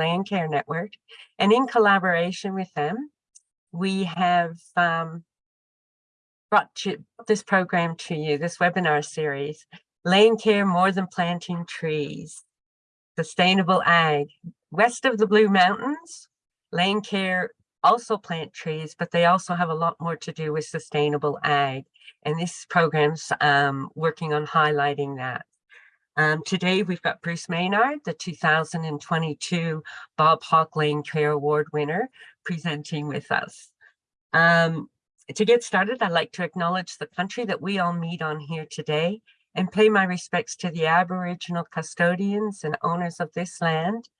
Land Care Network. And in collaboration with them, we have um, brought to, this program to you, this webinar series, Land Care More Than Planting Trees, Sustainable Ag. West of the Blue Mountains, Land Care also plant trees, but they also have a lot more to do with sustainable ag. And this program's um, working on highlighting that. Um, today, we've got Bruce Maynard, the 2022 Bob Hawke Land Care Award winner, presenting with us. Um, to get started, I'd like to acknowledge the country that we all meet on here today and pay my respects to the Aboriginal custodians and owners of this land,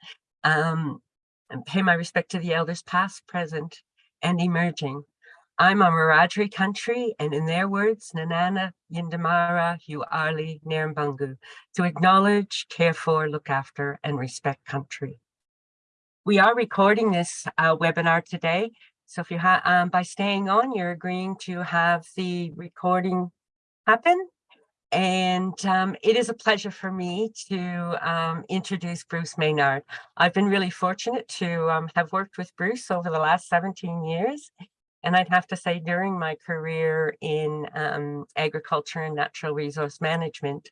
um, and pay my respect to the elders past, present, and emerging. I'm a Wiradjuri country, and in their words, Nanana Yindamara Huarli Nirmbungu, to acknowledge, care for, look after, and respect country. We are recording this uh, webinar today, so if you have, um, by staying on, you're agreeing to have the recording happen. And um, it is a pleasure for me to um, introduce Bruce Maynard. I've been really fortunate to um, have worked with Bruce over the last 17 years. And I'd have to say during my career in um, agriculture and natural resource management,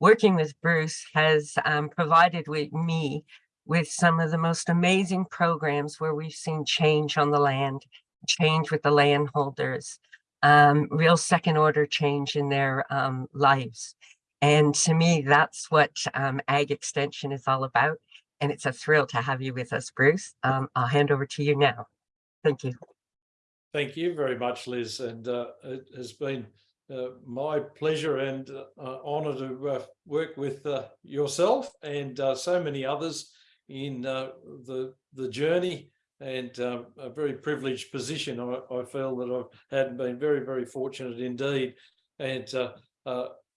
working with Bruce has um, provided with me with some of the most amazing programs where we've seen change on the land, change with the landholders, um, real second order change in their um, lives. And to me, that's what um, Ag Extension is all about. And it's a thrill to have you with us, Bruce. Um, I'll hand over to you now. Thank you. Thank you very much, Liz. And uh, it has been uh, my pleasure and uh, honour to uh, work with uh, yourself and uh, so many others in the, the journey and a very privileged position. I, I, feel that I've had been very, very fortunate indeed. And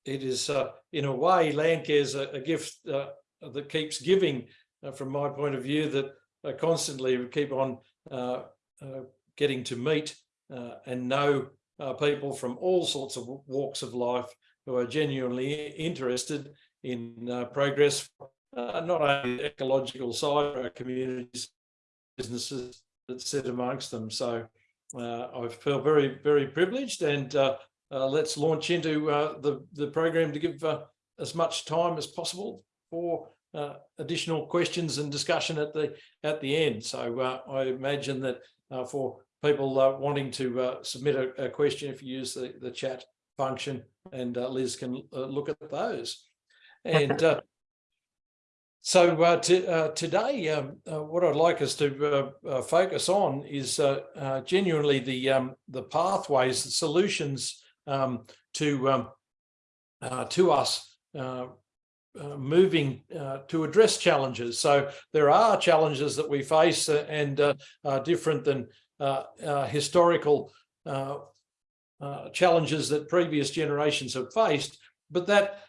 it is, in a way, Landcare is a, a gift that keeps giving from my point of view that I constantly keep on getting to meet uh, and know uh, people from all sorts of walks of life who are genuinely interested in uh, progress, uh, not only the ecological side but communities, businesses that sit amongst them. So uh, I feel very, very privileged and uh, let's launch into the, the program to give as much time as possible for uh, additional questions and discussion at the at the end. So uh, I imagine that uh, for people uh, wanting to uh, submit a, a, question if you use the, the chat function and uh, Liz can uh, look at those. And uh, so uh, to, today, um, what I'd like us to focus on is genuinely the um, the pathways, the solutions um, to um, to us uh, moving uh, to address challenges. So there are challenges that we face uh, and are different than Uh, uh, historical uh, uh, challenges that previous generations have faced, but that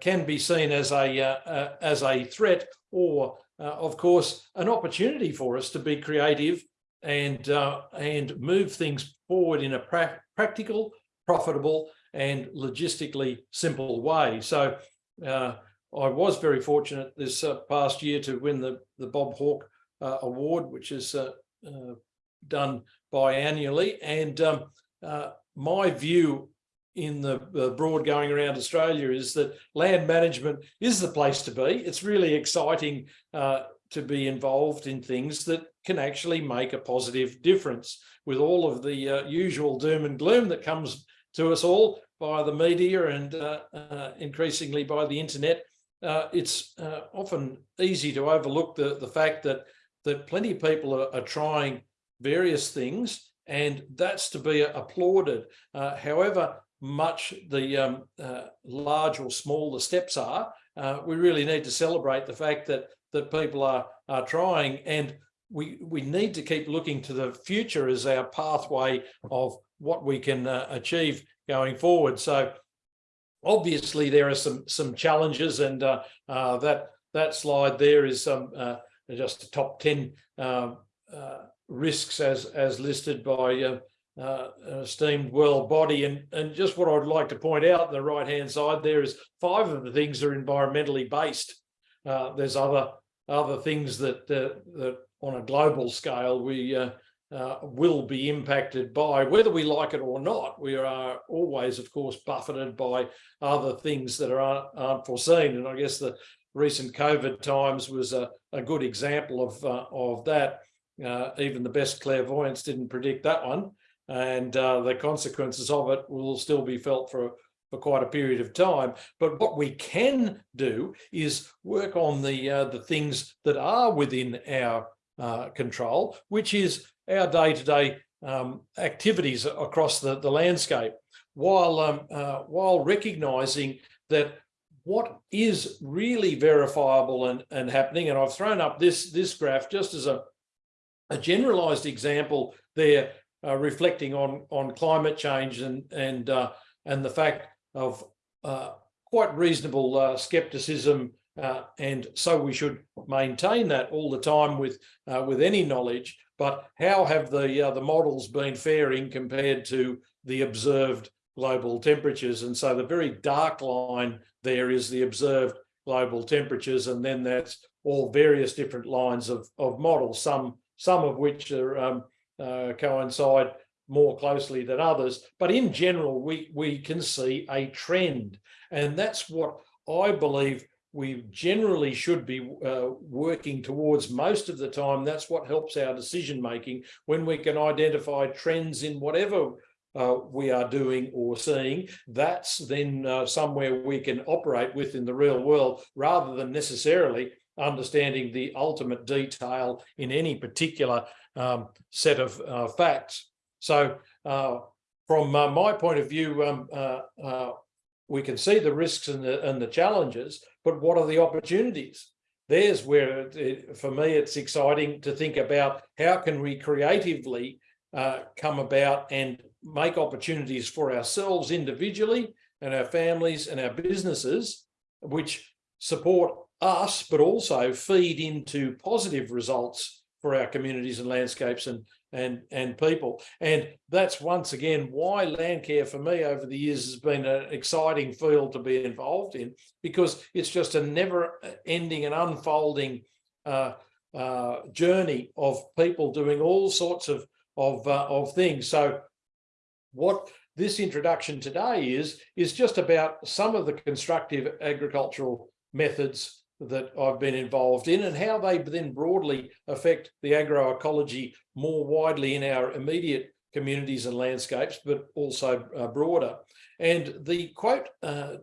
can be seen as a as a threat or, of course, an opportunity for us to be creative and and move things forward in a pra practical, profitable, and logistically simple way. So uh, I was very fortunate this uh, past year to win the, the Bob Hawke uh, Award, which is done biannually. And um, uh, my view in the, broad going around Australia is that land management is the place to be. It's really exciting uh, to be involved in things that can actually make a positive difference with all of the uh, usual doom and gloom that comes to us all by the media and uh, uh, increasingly by the internet. Uh, it's often easy to overlook the, the fact that that plenty of people are, are trying various things, and that's to be applauded. Uh, however much the um, uh, large or small the steps are, uh, we really need to celebrate the fact that that people are are trying, and we we need to keep looking to the future as our pathway of what we can uh, achieve going forward. So obviously there are some some challenges, and uh, uh, that that slide there is some just a top 10 uh, risks as as listed by uh, uh, esteemed world body and and just what I'd like to point out on the right hand side there is five of the things are environmentally based uh, there's other other things that, uh, that on a global scale we uh, uh, will be impacted by, whether we like it or not. We are always, of course, buffeted by other things that are aren't foreseen. And I guess the recent COVID times was a, a good example of, of that. Uh, even the best clairvoyants didn't predict that one. And uh, the consequences of it will still be felt for, for quite a period of time. But what we can do is work on the, uh, the things that are within our uh, control, which is our day-to-day -day, um, activities across the, the landscape, while, um, uh, while recognizing that what is really verifiable and, and happening, and I've thrown up this, this graph just as a, a generalized example there, uh, reflecting on, on climate change and, and, uh, and the fact of uh, quite reasonable uh, skepticism uh, and so we should maintain that all the time with uh, with any knowledge. But how have the the models been faring compared to the observed global temperatures? And so the very dark line there is the observed global temperatures, and then that's all various different lines of of models. Some some of which are um, uh, coincide more closely than others. But in general, we we can see a trend, and that's what I believe we generally should be uh, working towards most of the time. That's what helps our decision making when we can identify trends in whatever uh, we are doing or seeing. That's then uh, somewhere we can operate with in the real world rather than necessarily understanding the ultimate detail in any particular um, set of uh, facts. So uh, from uh, my point of view, um, we can see the risks and the, and the challenges, but what are the opportunities? There's where, it, for me, it's exciting to think about how can we creatively uh, come about and make opportunities for ourselves individually and our families and our businesses, which support us, but also feed into positive results for our communities and landscapes and and and people. And that's once again why Landcare for me over the years has been an exciting field to be involved in because it's just a never ending and unfolding uh, uh, journey of people doing all sorts of of uh, of things. So what this introduction today is is just about some of the constructive agricultural methods that I've been involved in and how they then broadly affect the agroecology more widely in our immediate communities and landscapes, but also uh, broader. And the quote uh,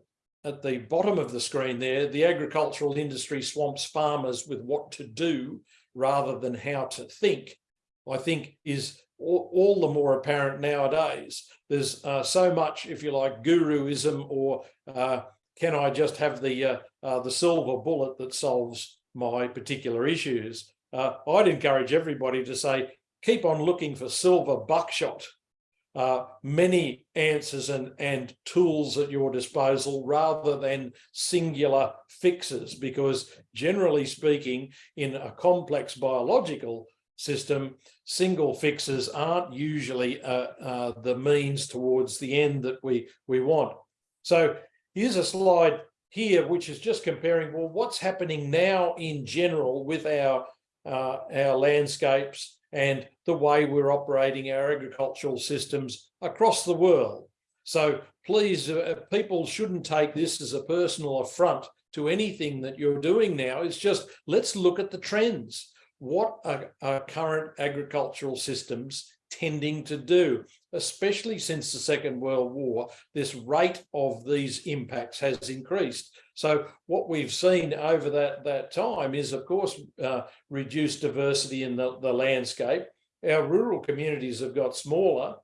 at the bottom of the screen there, the agricultural industry swamps farmers with what to do rather than how to think, I think is all, all the more apparent nowadays. There's uh, so much, if you like, guruism or uh, can I just have the uh, uh, the silver bullet that solves my particular issues? Uh, I'd encourage everybody to say, keep on looking for silver buckshot, uh, many answers and, and tools at your disposal rather than singular fixes, because generally speaking, in a complex biological system, single fixes aren't usually uh, uh, the means towards the end that we, we want. So Here's a slide here, which is just comparing, well, what's happening now in general with our, uh, our landscapes and the way we're operating our agricultural systems across the world. So please, uh, people shouldn't take this as a personal affront to anything that you're doing now. It's just, let's look at the trends. What are, are current agricultural systems tending to do, especially since the Second World War, this rate of these impacts has increased. So what we've seen over that, that time is, of course, uh, reduced diversity in the, the landscape. Our rural communities have got smaller.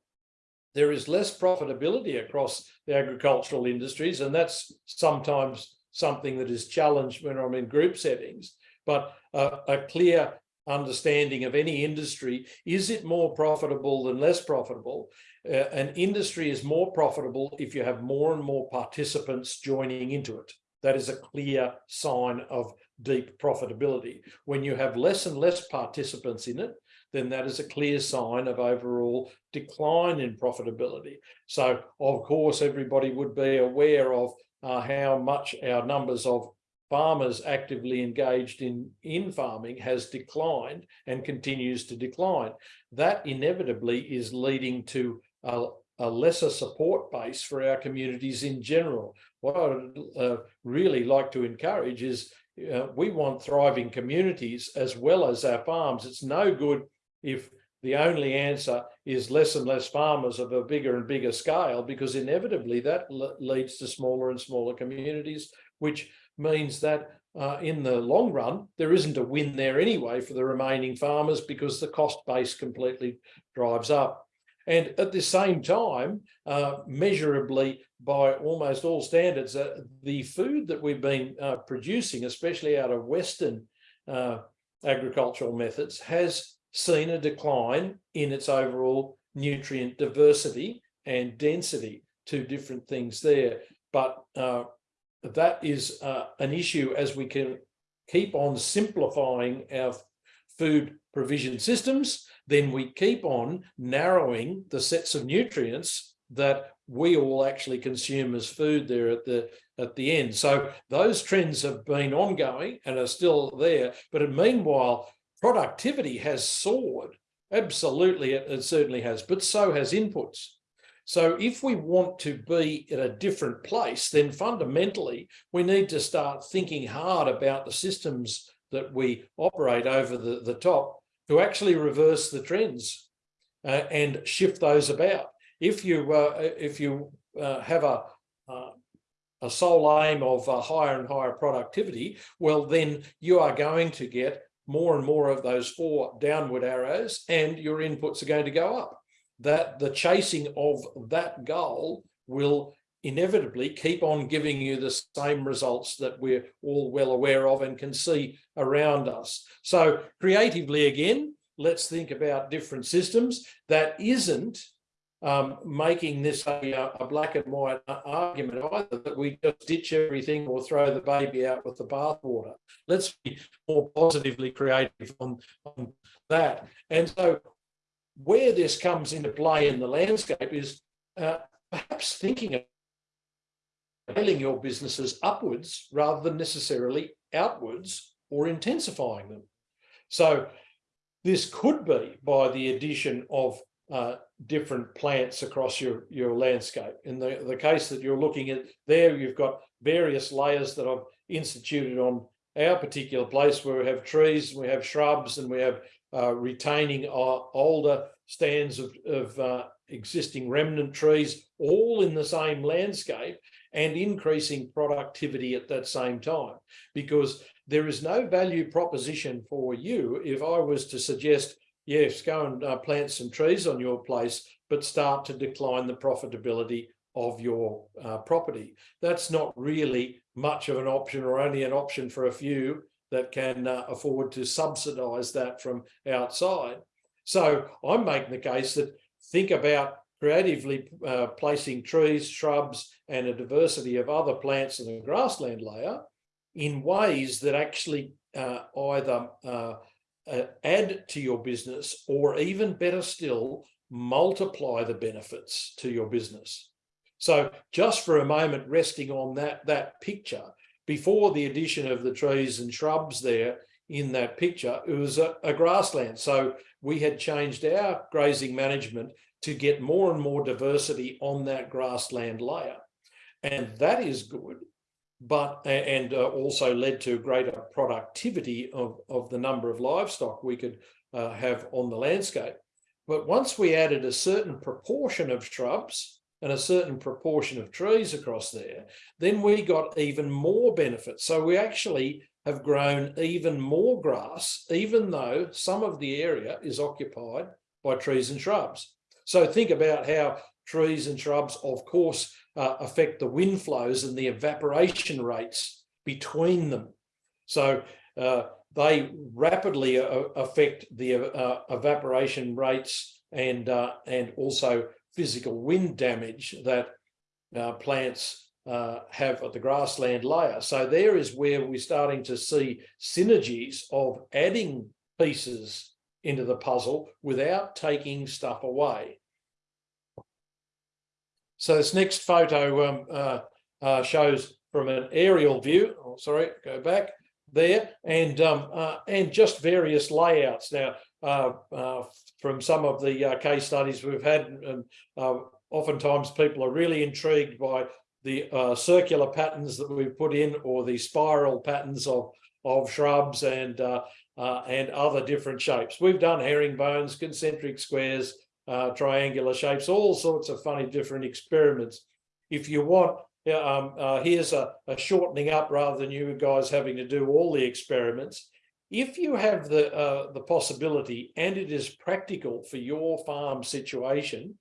There is less profitability across the agricultural industries, and that's sometimes something that is challenged when I'm in group settings. But uh, a clear understanding of any industry. Is it more profitable than less profitable? Uh, an industry is more profitable if you have more and more participants joining into it. That is a clear sign of deep profitability. When you have less and less participants in it, then that is a clear sign of overall decline in profitability. So of course, everybody would be aware of uh, how much our numbers of farmers actively engaged in, in farming has declined and continues to decline. That inevitably is leading to a, a lesser support base for our communities in general. What I would uh, really like to encourage is uh, we want thriving communities as well as our farms. It's no good if the only answer is less and less farmers of a bigger and bigger scale, because inevitably that leads to smaller and smaller communities, which means that uh, in the long run, there isn't a win there anyway for the remaining farmers because the cost base completely drives up. And at the same time, uh, measurably by almost all standards, uh, the food that we've been uh, producing, especially out of Western uh, agricultural methods, has seen a decline in its overall nutrient diversity and density, two different things there. But uh, that is uh, an issue as we can keep on simplifying our food provision systems, then we keep on narrowing the sets of nutrients that we all actually consume as food there at the at the end. So those trends have been ongoing and are still there. But meanwhile, productivity has soared. Absolutely, it, it certainly has, but so has inputs. So if we want to be in a different place, then fundamentally we need to start thinking hard about the systems that we operate over the, the top to actually reverse the trends uh, and shift those about. If you uh, if you uh, have a uh, a sole aim of uh, higher and higher productivity, well, then you are going to get more and more of those four downward arrows and your inputs are going to go up that the chasing of that goal will inevitably keep on giving you the same results that we're all well aware of and can see around us. So creatively again, let's think about different systems that isn't um, making this a, a, black and white argument either that we just ditch everything or throw the baby out with the bathwater. Let's be more positively creative on, on that. And so where this comes into play in the landscape is uh, perhaps thinking of scaling your businesses upwards rather than necessarily outwards or intensifying them. So this could be by the addition of uh, different plants across your, your landscape. In the, the case that you're looking at there, you've got various layers that I've instituted on our particular place where we have trees, we have shrubs, and we have uh, retaining our older stands of, of uh, existing remnant trees, all in the same landscape and increasing productivity at that same time. Because there is no value proposition for you if I was to suggest, yes, go and uh, plant some trees on your place, but start to decline the profitability of your uh, property. That's not really much of an option or only an option for a few that can uh, afford to subsidize that from outside. So I'm making the case that think about creatively uh, placing trees, shrubs, and a diversity of other plants in the grassland layer in ways that actually uh, either uh, add to your business or even better still, multiply the benefits to your business. So just for a moment, resting on that, that picture, before the addition of the trees and shrubs there in that picture, it was a, a grassland. So we had changed our grazing management to get more and more diversity on that grassland layer. And that is good, but and uh, also led to greater productivity of, of the number of livestock we could uh, have on the landscape. But once we added a certain proportion of shrubs and a certain proportion of trees across there, then we got even more benefits. So we actually have grown even more grass, even though some of the area is occupied by trees and shrubs. So think about how trees and shrubs, of course, uh, affect the wind flows and the evaporation rates between them. So uh, they rapidly uh, affect the uh, evaporation rates and, uh, and also physical wind damage that uh, plants uh, have at the grassland layer. So there is where we're starting to see synergies of adding pieces into the puzzle without taking stuff away. So this next photo um, uh, uh, shows from an aerial view. Oh, sorry, go back there and um, uh, and just various layouts. Now, from some of the uh, case studies we've had, and uh, oftentimes people are really intrigued by the uh, circular patterns that we've put in or the spiral patterns of of shrubs and and other different shapes. We've done herringbones, concentric squares, triangular shapes, all sorts of funny different experiments. If you want um, uh, here's a, a, shortening up rather than you guys having to do all the experiments. If you have the, uh, the possibility and it is practical for your farm situation,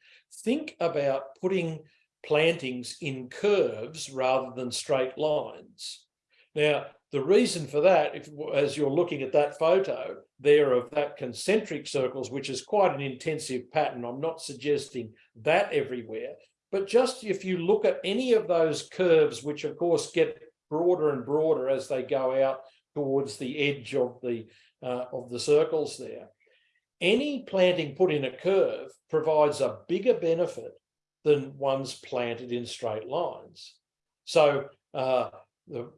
think about putting plantings in curves rather than straight lines. Now, the reason for that, if, as you're looking at that photo there of that concentric circles, which is quite an intensive pattern, I'm not suggesting that everywhere, but just if you look at any of those curves, which of course get broader and broader as they go out towards the edge of the uh, of the circles there, any planting put in a curve provides a bigger benefit than ones planted in straight lines. So uh, the,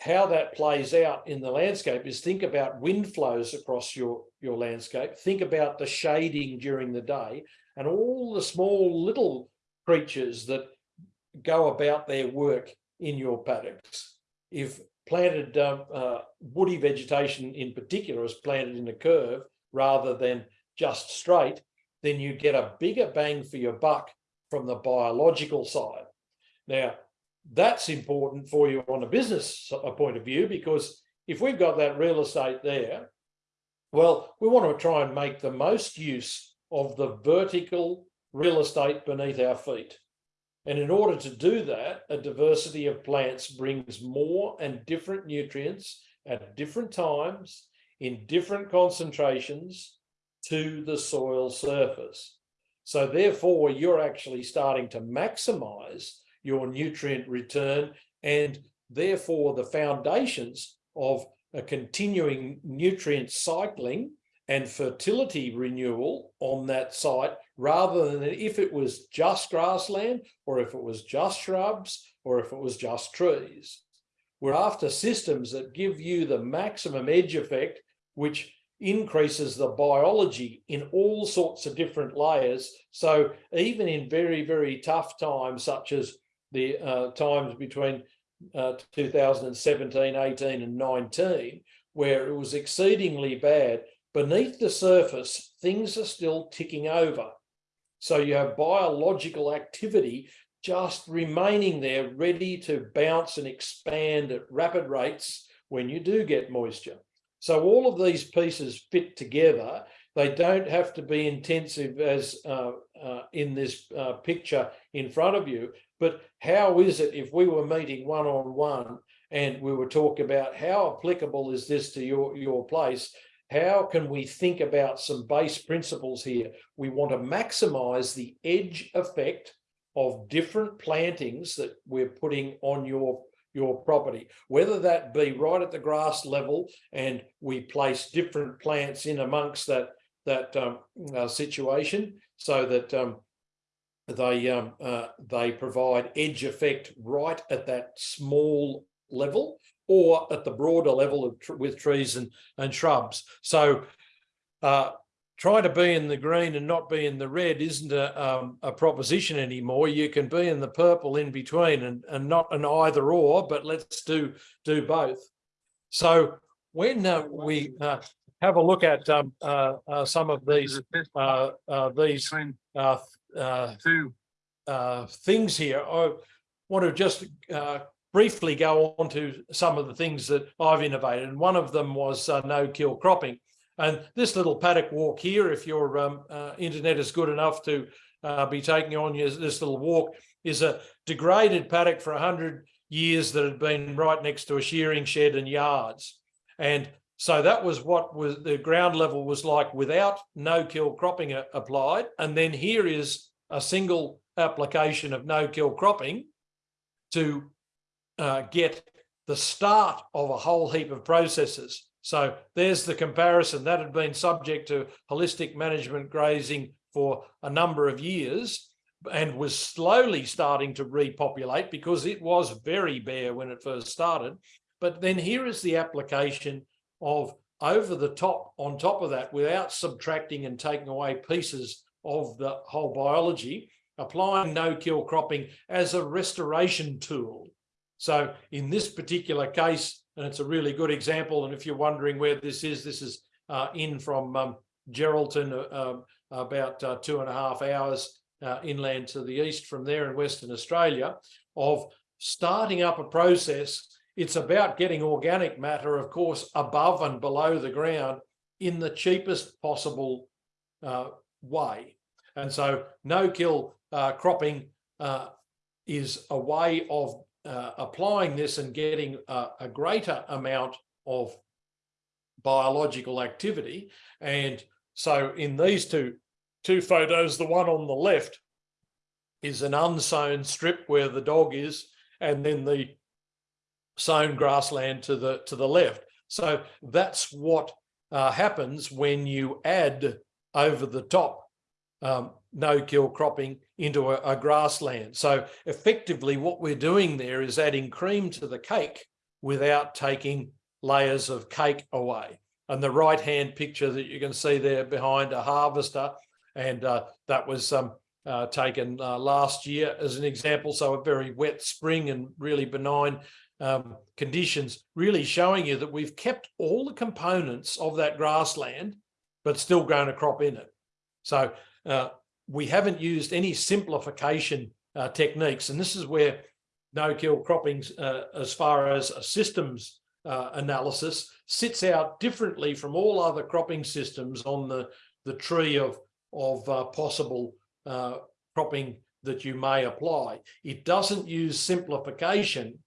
how that plays out in the landscape is think about wind flows across your, your landscape, think about the shading during the day and all the small little creatures that go about their work in your paddocks. If planted um, uh, woody vegetation in particular is planted in a curve rather than just straight, then you get a bigger bang for your buck from the biological side. Now, that's important for you on a business point of view, because if we've got that real estate there, well, we want to try and make the most use of the vertical real estate beneath our feet. And in order to do that, a diversity of plants brings more and different nutrients at different times in different concentrations to the soil surface. So therefore, you're actually starting to maximize your nutrient return and therefore the foundations of a continuing nutrient cycling and fertility renewal on that site rather than if it was just grassland or if it was just shrubs or if it was just trees. We're after systems that give you the maximum edge effect, which increases the biology in all sorts of different layers. So even in very, very tough times, such as the uh, times between uh, 2017, 18 and 19, where it was exceedingly bad, beneath the surface, things are still ticking over. So you have biological activity just remaining there ready to bounce and expand at rapid rates when you do get moisture. So all of these pieces fit together. They don't have to be intensive as uh, uh, in this uh, picture in front of you, but how is it if we were meeting one-on-one -on -one and we were talking about how applicable is this to your, your place, how can we think about some base principles here? We want to maximize the edge effect of different plantings that we're putting on your your property, whether that be right at the grass level and we place different plants in amongst that that um, uh, situation so that um, they um, uh, they provide edge effect right at that small level or at the broader level of tr with trees and, and shrubs. So uh, trying to be in the green and not be in the red isn't a, um, a proposition anymore. You can be in the purple in between and, and not an either or, but let's do, do both. So when uh, we uh, have a look at um, uh, uh, some of these uh, these things here, I want to just briefly go on to some of the things that I've innovated. And one of them was uh, no-kill cropping. And this little paddock walk here, if your um, uh, internet is good enough to uh, be taking on your, this little walk, is a degraded paddock for 100 years that had been right next to a shearing shed and yards. And so that was what was the ground level was like without no-kill cropping applied. And then here is a single application of no-kill cropping to uh, get the start of a whole heap of processes. So there's the comparison that had been subject to holistic management grazing for a number of years. and was slowly starting to repopulate because it was very bare when it first started. But then here is the application of over the top, on top of that, without subtracting and taking away pieces of the whole biology, applying no-kill cropping as a restoration tool. So in this particular case, and it's a really good example, and if you're wondering where this is, this is uh, in from um, Geraldton, uh, um, about uh, two and a half hours uh, inland to the east from there in Western Australia, of starting up a process. It's about getting organic matter, of course, above and below the ground in the cheapest possible uh, way. And so no-kill uh, cropping is a way of uh, applying this and getting a, a greater amount of biological activity. And so in these two, two photos, the one on the left is an unsown strip where the dog is, and then the sown grassland to the to the left. So that's what uh, happens when you add over the top um, no-kill cropping into a, a grassland. So effectively what we're doing there is adding cream to the cake without taking layers of cake away. And the right-hand picture that you can see there behind a harvester, and uh, that was um, uh, taken uh, last year as an example. So a very wet spring and really benign um, conditions, really showing you that we've kept all the components of that grassland, but still grown a crop in it. So uh, we haven't used any simplification uh, techniques. And this is where no-kill cropping, uh, as far as a systems uh, analysis, sits out differently from all other cropping systems on the, the tree of, of uh, possible cropping that you may apply. It doesn't use simplification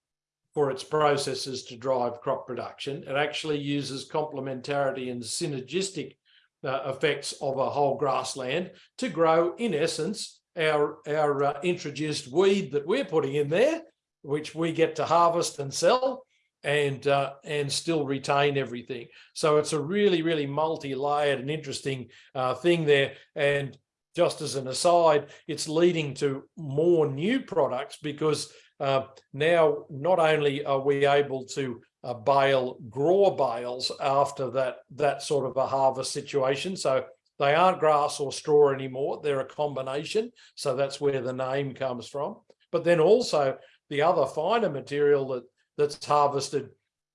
for its processes to drive crop production. It actually uses complementarity and synergistic uh, effects of a whole grassland to grow, in essence, our, our uh, introduced weed that we're putting in there, which we get to harvest and sell and uh, and still retain everything. So it's a really, really multi-layered and interesting uh, thing there. And just as an aside, it's leading to more new products because uh, now not only are we able to uh, bale GRAW bales after that that sort of a harvest situation. So they aren't grass or straw anymore. They're a combination. So that's where the name comes from. But then also the other finer material that that's harvested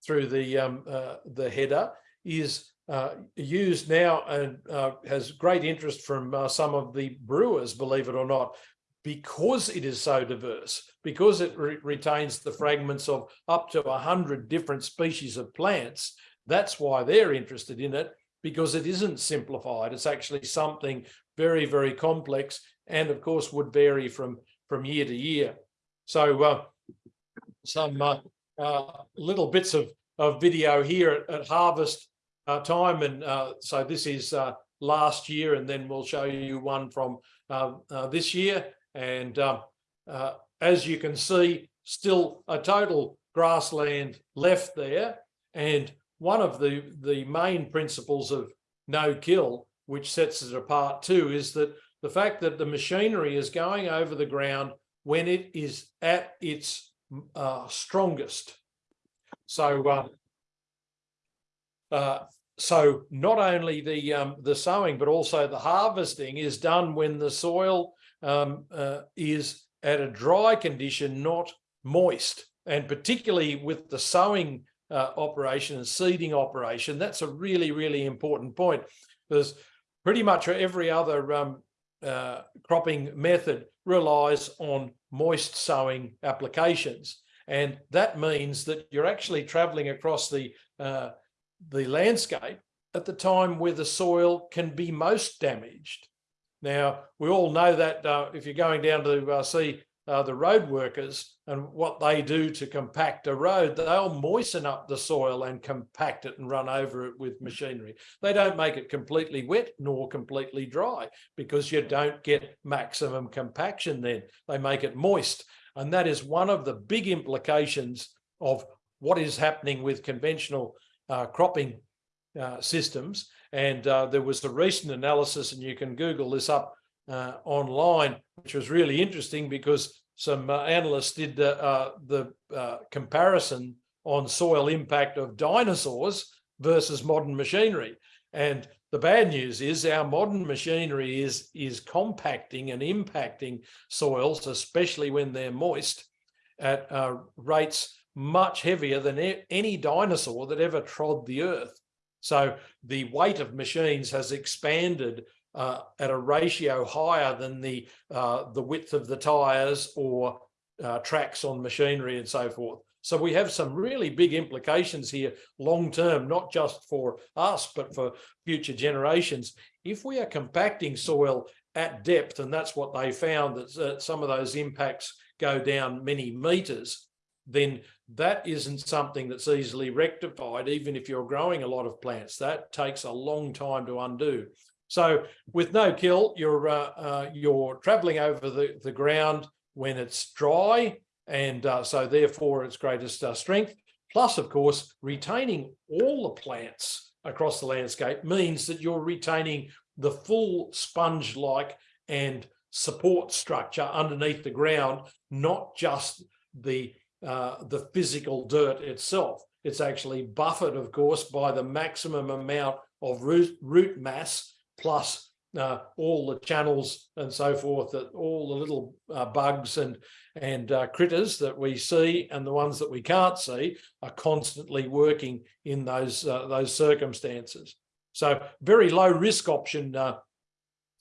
through the um, uh, the header is uh, used now and uh, has great interest from uh, some of the brewers, believe it or not, because it is so diverse, because it re retains the fragments of up to 100 different species of plants, that's why they're interested in it, because it isn't simplified. It's actually something very, very complex and of course would vary from, from year to year. So uh, some uh, uh, little bits of, of video here at, at harvest uh, time. And uh, so this is uh, last year, and then we'll show you one from this year. And um, uh, as you can see, still a total grassland left there. And one of the, the main principles of no kill, which sets it apart too, is that the fact that the machinery is going over the ground when it is at its uh, strongest. So, uh, uh, so not only the um, the sowing, but also the harvesting is done when the soil um, uh, is at a dry condition, not moist. And particularly with the sowing uh, operation and seeding operation, that's a really, really important point. There's pretty much every other um, uh, cropping method relies on moist sowing applications. And that means that you're actually traveling across the, uh, the landscape at the time where the soil can be most damaged. Now, we all know that uh, if you're going down to uh, see uh, the road workers and what they do to compact a road, they'll moisten up the soil and compact it and run over it with machinery. They don't make it completely wet nor completely dry because you don't get maximum compaction then. They make it moist. And that is one of the big implications of what is happening with conventional uh, cropping uh, systems and uh, there was a recent analysis, and you can Google this up uh, online, which was really interesting because some uh, analysts did the, uh, uh, comparison on soil impact of dinosaurs versus modern machinery. And the bad news is our modern machinery is, is compacting and impacting soils, especially when they're moist, at uh, rates much heavier than any dinosaur that ever trod the earth. So the weight of machines has expanded uh, at a ratio higher than the uh, the width of the tires or uh, tracks on machinery and so forth. So we have some really big implications here long term, not just for us, but for future generations. If we are compacting soil at depth, and that's what they found, that uh, some of those impacts go down many meters, then that isn't something that's easily rectified, even if you're growing a lot of plants. That takes a long time to undo. So with no kill, you're uh, uh, you're traveling over the, the ground when it's dry, and uh, so therefore its greatest uh, strength. Plus, of course, retaining all the plants across the landscape means that you're retaining the full sponge-like and support structure underneath the ground, not just the uh, the physical dirt itself. It's actually buffered, of course, by the maximum amount of root, root mass plus uh, all the channels and so forth, that all the little uh, bugs and and uh, critters that we see and the ones that we can't see are constantly working in those uh, those circumstances. So very low risk option uh,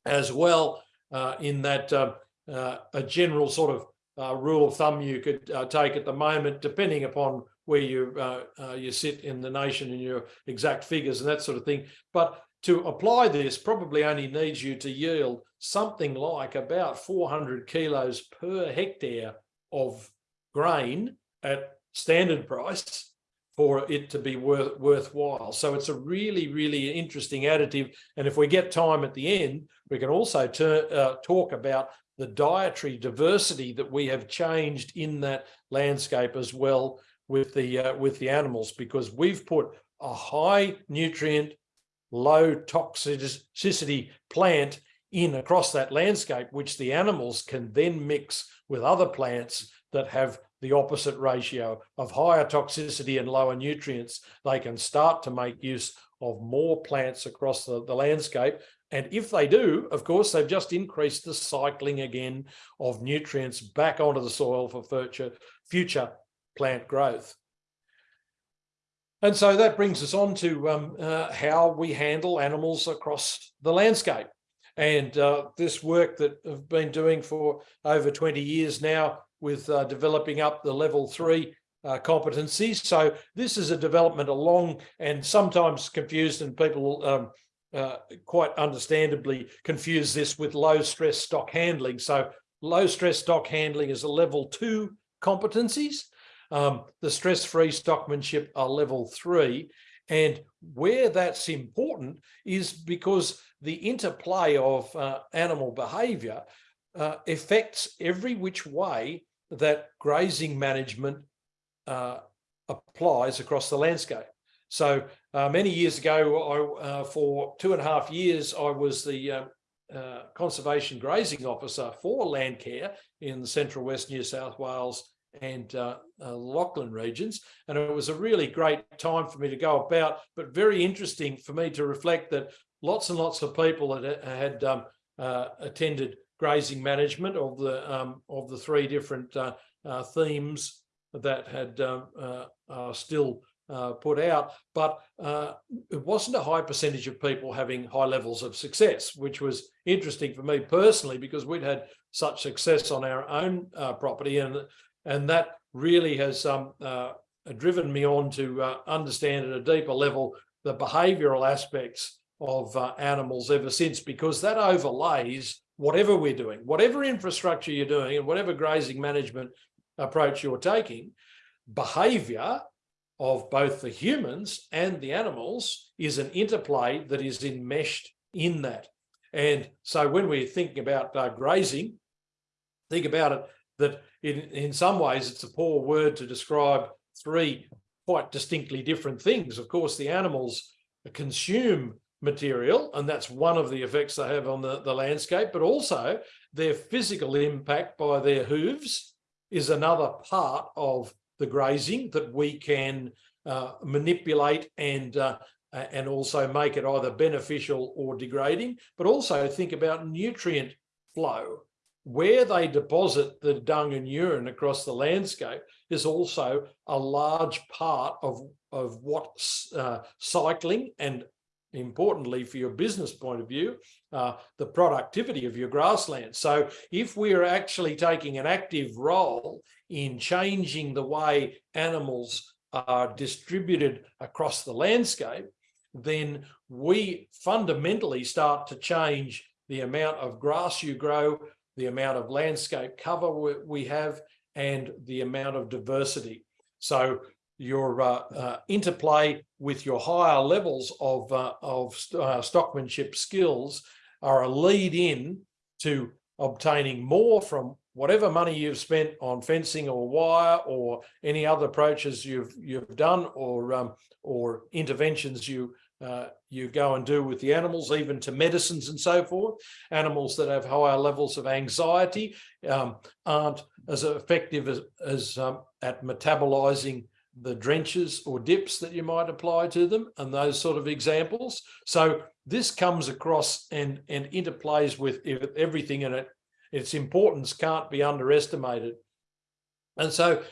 as well uh, in that a general sort of uh, rule of thumb you could uh, take at the moment, depending upon where you uh, uh, you sit in the nation and your exact figures and that sort of thing. But to apply this probably only needs you to yield something like about 400 kilos per hectare of grain at standard price for it to be worth, worthwhile. So it's a really, really interesting additive. And if we get time at the end, we can also uh, talk about the dietary diversity that we have changed in that landscape as well with the uh, with the animals because we've put a high nutrient low toxicity plant in across that landscape which the animals can then mix with other plants that have the opposite ratio of higher toxicity and lower nutrients. They can start to make use of more plants across the, the landscape and if they do, of course, they've just increased the cycling again of nutrients back onto the soil for future, future plant growth. And so that brings us on to um, uh, how we handle animals across the landscape. And uh, this work that I've been doing for over 20 years now with uh, developing up the level three uh, competencies. So this is a development along and sometimes confused and people um, uh, quite understandably confuse this with low stress stock handling. So low stress stock handling is a level two competencies. Um, the stress-free stockmanship are level three. And where that's important is because the interplay of uh, animal behavior uh, affects every which way that grazing management uh, applies across the landscape. So uh, many years ago, I, uh, for two and a half years, I was the uh, uh conservation grazing officer for Landcare in the central west New South Wales and uh, uh, Lachlan regions. And it was a really great time for me to go about, but very interesting for me to reflect that lots and lots of people had, had um, attended grazing management of the um, of the three different themes that had um, still uh, put out, but uh, it wasn't a high percentage of people having high levels of success, which was interesting for me personally because we'd had such success on our own uh, property and and that really has um, uh, driven me on to uh, understand at a deeper level the behavioural aspects of animals ever since because that overlays whatever we're doing, whatever infrastructure you're doing and whatever grazing management approach you're taking, behaviour of both the humans and the animals is an interplay that is enmeshed in that. And so when we're thinking about uh, grazing, think about it that in, in some ways it's a poor word to describe three quite distinctly different things. Of course, the animals consume material, and that's one of the effects they have on the, the landscape, but also their physical impact by their hooves is another part of the grazing that we can uh, manipulate and uh, and also make it either beneficial or degrading, but also think about nutrient flow. Where they deposit the dung and urine across the landscape is also a large part of, of what uh, cycling and importantly for your business point of view, uh, the productivity of your grassland. So if we're actually taking an active role in changing the way animals are distributed across the landscape, then we fundamentally start to change the amount of grass you grow, the amount of landscape cover we have, and the amount of diversity. So your uh, uh, interplay with your higher levels of, uh, of uh, stockmanship skills are a lead in to obtaining more from whatever money you've spent on fencing or wire or any other approaches you've you've done or um, or interventions you uh, you go and do with the animals, even to medicines and so forth. Animals that have higher levels of anxiety um, aren't as effective as, as um, at metabolizing the drenches or dips that you might apply to them and those sort of examples. So this comes across and, and interplays with everything in it. Its importance can't be underestimated. And so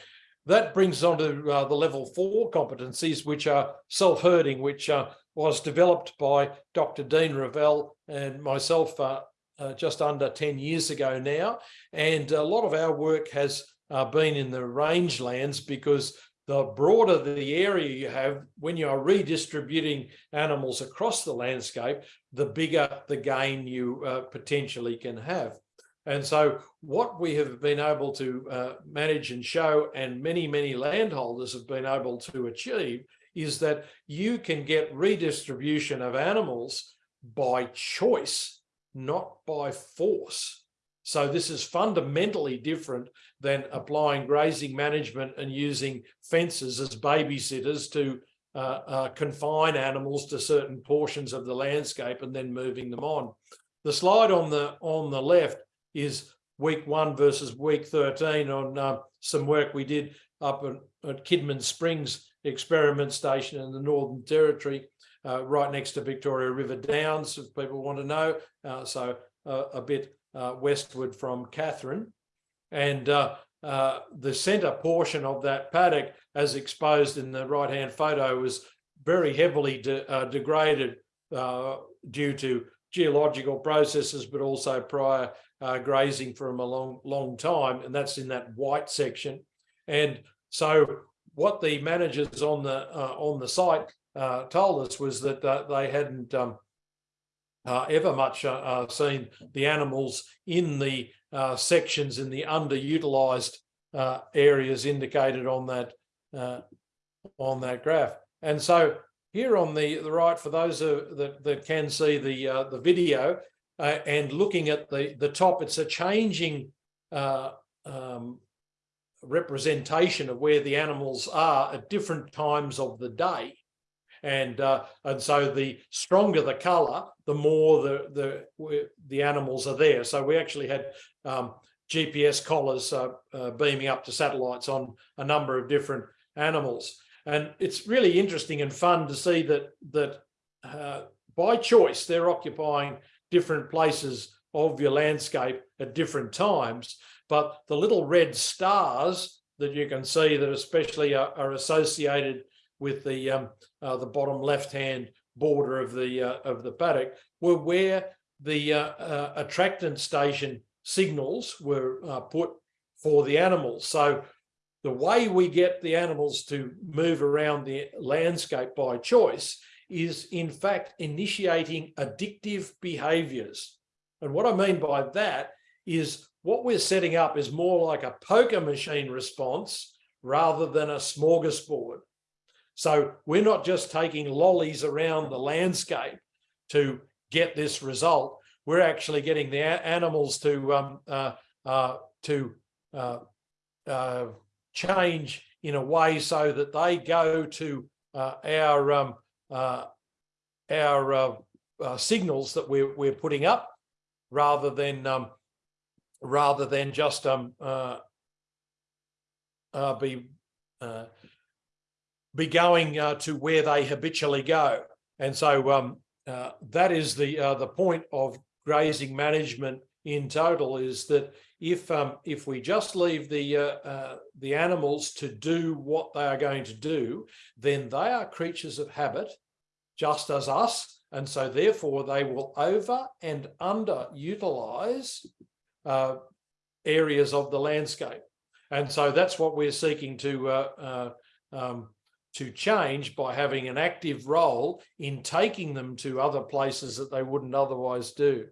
that brings on to uh, the level four competencies, which are self-herding, which uh, was developed by Dr. Dean Revell and myself uh, uh, just under 10 years ago now. And a lot of our work has uh, been in the rangelands because the broader the area you have, when you are redistributing animals across the landscape, the bigger the gain you uh, potentially can have. And so what we have been able to uh, manage and show, and many, many landholders have been able to achieve, is that you can get redistribution of animals by choice, not by force. So this is fundamentally different than applying grazing management and using fences as babysitters to uh, uh, confine animals to certain portions of the landscape and then moving them on. The slide on the on the left is week one versus week 13 on uh, some work we did up at, at Kidman Springs experiment station in the Northern Territory, uh, right next to Victoria River Downs, if people want to know. Uh, so uh, a bit uh, westward from Katherine. And uh, uh, the centre portion of that paddock, as exposed in the right-hand photo, was very heavily de degraded due to geological processes, but also prior grazing from a long, long time. And that's in that white section. And so what the managers on the uh, on the site uh, told us was that uh, they hadn't um, uh, ever much uh, uh, seen the animals in the sections in the underutilized areas indicated on that on that graph. And so here on the the right, for those that that can see the the video and looking at the the top, it's a changing um, representation of where the animals are at different times of the day. And uh, and so the stronger the color, the more the the the animals are there. So we actually had um, GPS collars uh, uh, beaming up to satellites on a number of different animals. And it's really interesting and fun to see that that uh, by choice they're occupying different places of your landscape at different times. But the little red stars that you can see that especially are, are associated with the um, uh, the bottom left-hand border of the uh, of the paddock were where the uh, uh attractant station signals were uh, put for the animals. So the way we get the animals to move around the landscape by choice is in fact initiating addictive behaviors. And what I mean by that is what we're setting up is more like a poker machine response rather than a smorgasbord. So we're not just taking lollies around the landscape to get this result. We're actually getting the animals to um, uh, uh, to uh, uh change in a way so that they go to uh, our um, uh, our signals that we're, we're putting up rather than um, rather than just um, be be going uh, to where they habitually go. And so um, uh, that is the uh, the point of grazing management in total is that if um, if we just leave the uh, uh, the animals to do what they are going to do, then they are creatures of habit, just as us, and so therefore they will over and underutilize uh, areas of the landscape, and so that's what we're seeking to um, to change by having an active role in taking them to other places that they wouldn't otherwise do.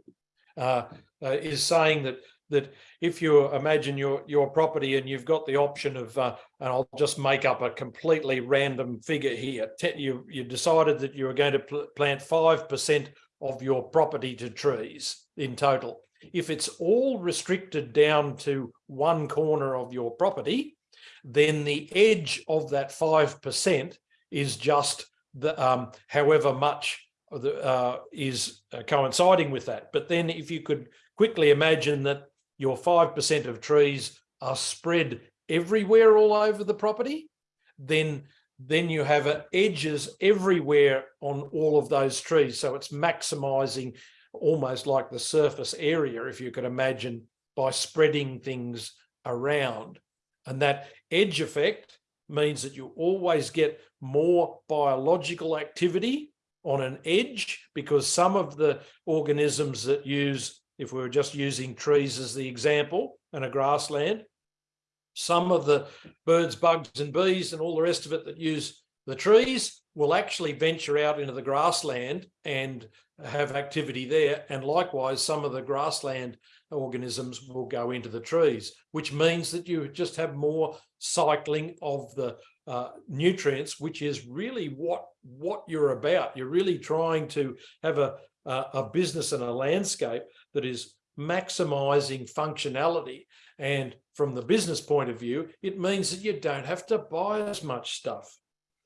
Uh, uh, is saying that that if you imagine your your property and you've got the option of uh, and I'll just make up a completely random figure here you you decided that you were going to pl plant five percent of your property to trees in total if it's all restricted down to one corner of your property then the edge of that five percent is just the um, however much uh, is uh, coinciding with that but then if you could quickly imagine that your 5% of trees are spread everywhere all over the property, then then you have edges everywhere on all of those trees. So it's maximizing almost like the surface area, if you could imagine, by spreading things around. And that edge effect means that you always get more biological activity on an edge because some of the organisms that use if we were just using trees as the example and a grassland, some of the birds, bugs and bees and all the rest of it that use the trees will actually venture out into the grassland and have activity there. And likewise, some of the grassland organisms will go into the trees, which means that you just have more cycling of the uh, nutrients, which is really what, what you're about. You're really trying to have a, a, business and a landscape that is maximizing functionality. And from the business point of view, it means that you don't have to buy as much stuff.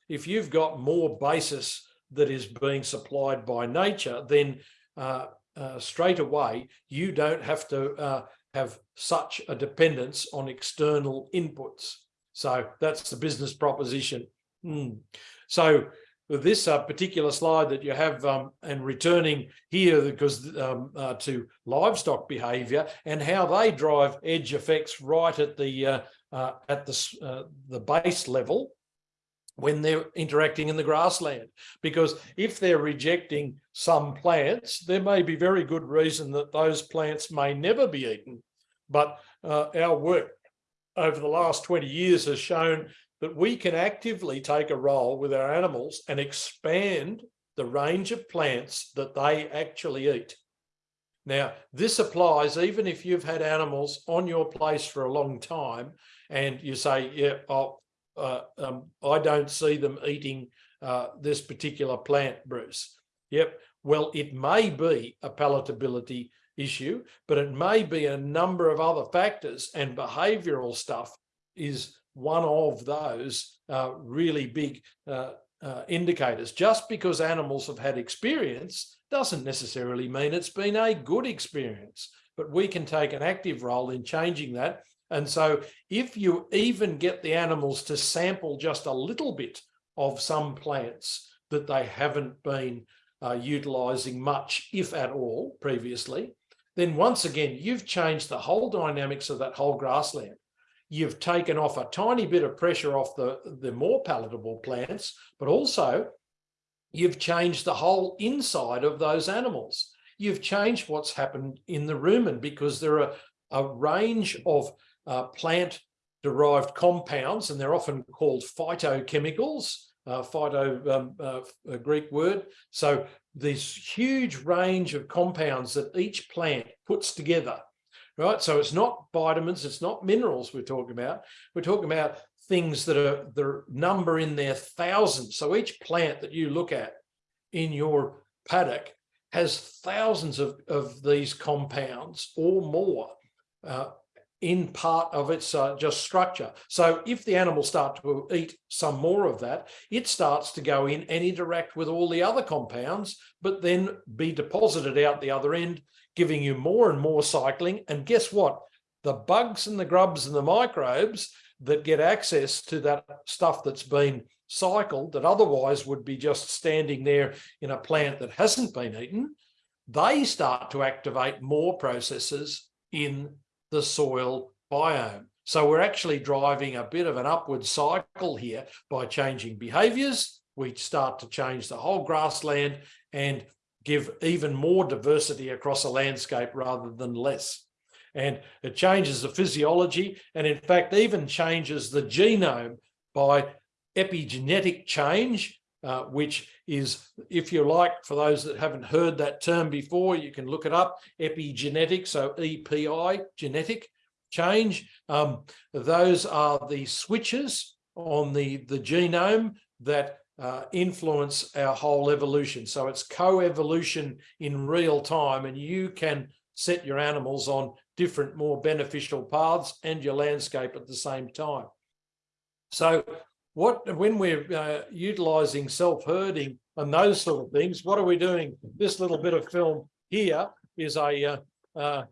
If you've got more basis that is being supplied by nature, then uh, uh, straight away, you don't have to uh, have such a dependence on external inputs. So that's the business proposition. Mm. So this uh, particular slide that you have um, and returning here because um, uh, to livestock behavior and how they drive edge effects right at the uh, uh at the uh, the base level when they're interacting in the grassland because if they're rejecting some plants there may be very good reason that those plants may never be eaten but uh, our work over the last 20 years has shown that we can actively take a role with our animals and expand the range of plants that they actually eat. Now, this applies even if you've had animals on your place for a long time and you say, yeah, oh, uh, um, I don't see them eating uh, this particular plant, Bruce. Yep, well, it may be a palatability issue, but it may be a number of other factors and behavioral stuff is one of those uh, really big uh, uh, indicators. Just because animals have had experience doesn't necessarily mean it's been a good experience, but we can take an active role in changing that. And so if you even get the animals to sample just a little bit of some plants that they haven't been uh, utilizing much, if at all, previously, then once again, you've changed the whole dynamics of that whole grassland you've taken off a tiny bit of pressure off the, the more palatable plants, but also you've changed the whole inside of those animals. You've changed what's happened in the rumen because there are a range of uh, plant derived compounds, and they're often called phytochemicals, uh, phyto, um, uh, Greek word. So this huge range of compounds that each plant puts together right? So it's not vitamins, it's not minerals we're talking about. We're talking about things that are the number in their thousands. So each plant that you look at in your paddock has thousands of, of these compounds or more. Uh, in part of its uh, just structure. So if the animals start to eat some more of that, it starts to go in and interact with all the other compounds, but then be deposited out the other end, giving you more and more cycling. And guess what? The bugs and the grubs and the microbes that get access to that stuff that's been cycled that otherwise would be just standing there in a plant that hasn't been eaten, they start to activate more processes in the soil biome. So we're actually driving a bit of an upward cycle here by changing behaviors. We start to change the whole grassland and give even more diversity across a landscape rather than less. And it changes the physiology and in fact even changes the genome by epigenetic change, uh, which is, if you like, for those that haven't heard that term before, you can look it up, epigenetic, so EPI, genetic change. Um, those are the switches on the, the genome that uh, influence our whole evolution. So it's co-evolution in real time and you can set your animals on different, more beneficial paths and your landscape at the same time. So what when we're uh, utilizing self-herding and those sort of things, what are we doing? This little bit of film here is a uh, uh,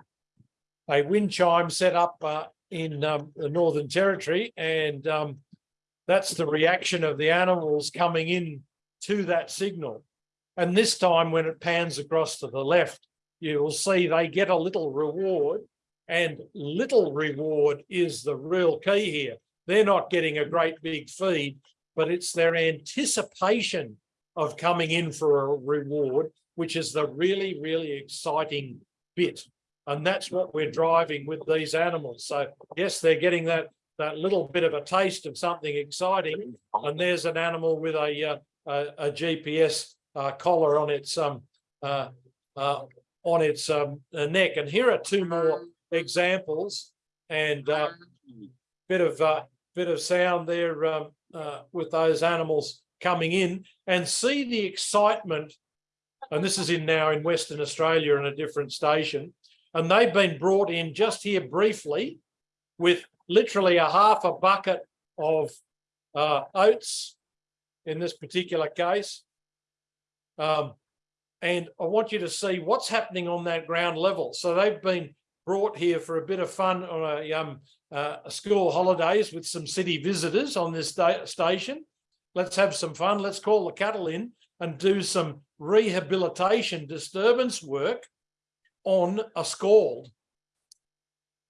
a wind chime set up uh, in um, the Northern Territory, and um, that's the reaction of the animals coming in to that signal. And this time, when it pans across to the left, you will see they get a little reward, and little reward is the real key here. They're not getting a great big feed, but it's their anticipation of coming in for a reward, which is the really, really exciting bit. And that's what we're driving with these animals. So yes, they're getting that that little bit of a taste of something exciting. And there's an animal with a uh, a, a, GPS uh, collar on its um uh, uh, on its um, neck. And here are two more examples and uh, bit of uh, bit of sound there um, uh, with those animals coming in and see the excitement. And this is in now in Western Australia in a different station. And they've been brought in just here briefly with literally a half a bucket of uh, oats in this particular case. Um, and I want you to see what's happening on that ground level. So they've been brought here for a bit of fun on a, um, uh, school holidays with some city visitors on this station. Let's have some fun. Let's call the cattle in and do some rehabilitation disturbance work on a scald.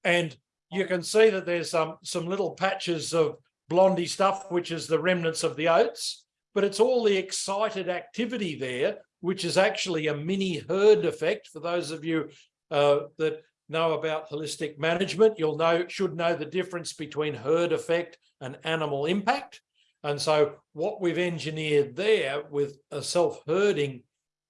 And you can see that there's some, some little patches of blondie stuff, which is the remnants of the oats, but it's all the excited activity there, which is actually a mini herd effect for those of you uh, that know about holistic management, you'll know, should know the difference between herd effect and animal impact. And so what we've engineered there with a self-herding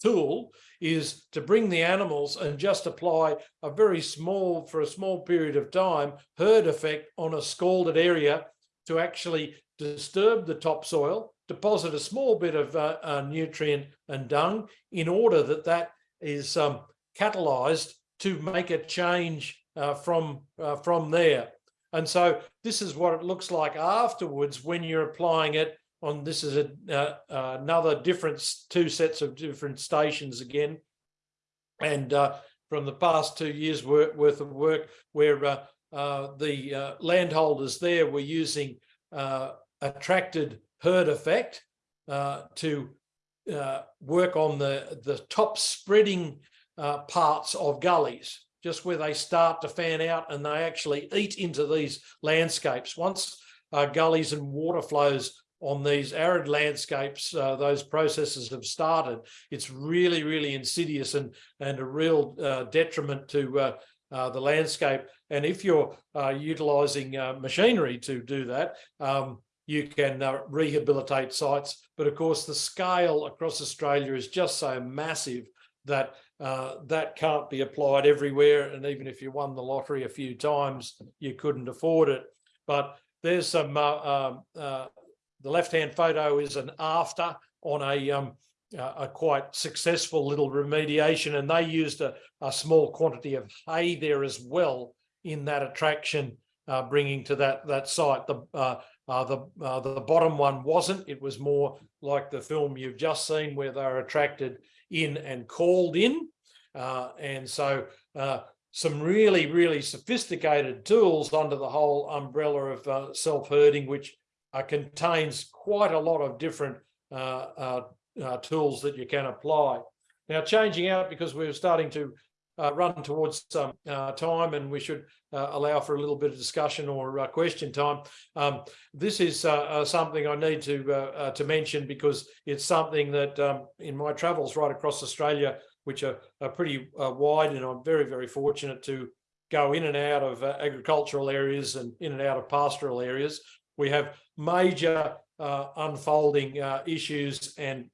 tool is to bring the animals and just apply a very small, for a small period of time, herd effect on a scalded area to actually disturb the topsoil, deposit a small bit of uh, uh, nutrient and dung in order that that is um, catalyzed to make a change uh, from uh, from there. And so this is what it looks like afterwards when you're applying it on this is a, uh, another different two sets of different stations again. And uh, from the past two years worth, worth of work where uh, uh, the landholders there were using attracted herd effect to work on the, the top spreading uh, parts of gullies, just where they start to fan out and they actually eat into these landscapes. Once uh, gullies and water flows on these arid landscapes, uh, those processes have started. It's really, really insidious and, and a real uh, detriment to uh, uh, the landscape. And if you're utilising machinery to do that, um, you can rehabilitate sites. But of course, the scale across Australia is just so massive that uh, that can't be applied everywhere. And even if you won the lottery a few times, you couldn't afford it. But there's some, uh, um, uh, the left-hand photo is an after on a, um, a quite successful little remediation. And they used a, a small quantity of hay there as well in that attraction uh, bringing to that that site. The uh, uh, the uh, the bottom one wasn't. It was more like the film you've just seen, where they're attracted in and called in, uh, and so uh, some really really sophisticated tools under the whole umbrella of uh, self herding, which uh, contains quite a lot of different uh, uh, tools that you can apply. Now, changing out because we're starting to uh, run towards some uh, time and we should uh, allow for a little bit of discussion or uh, question time. Um, this is uh, uh, something I need to to mention because it's something that um, in my travels right across Australia, which are, are pretty wide and I'm very, very fortunate to go in and out of agricultural areas and in and out of pastoral areas. We have major unfolding issues and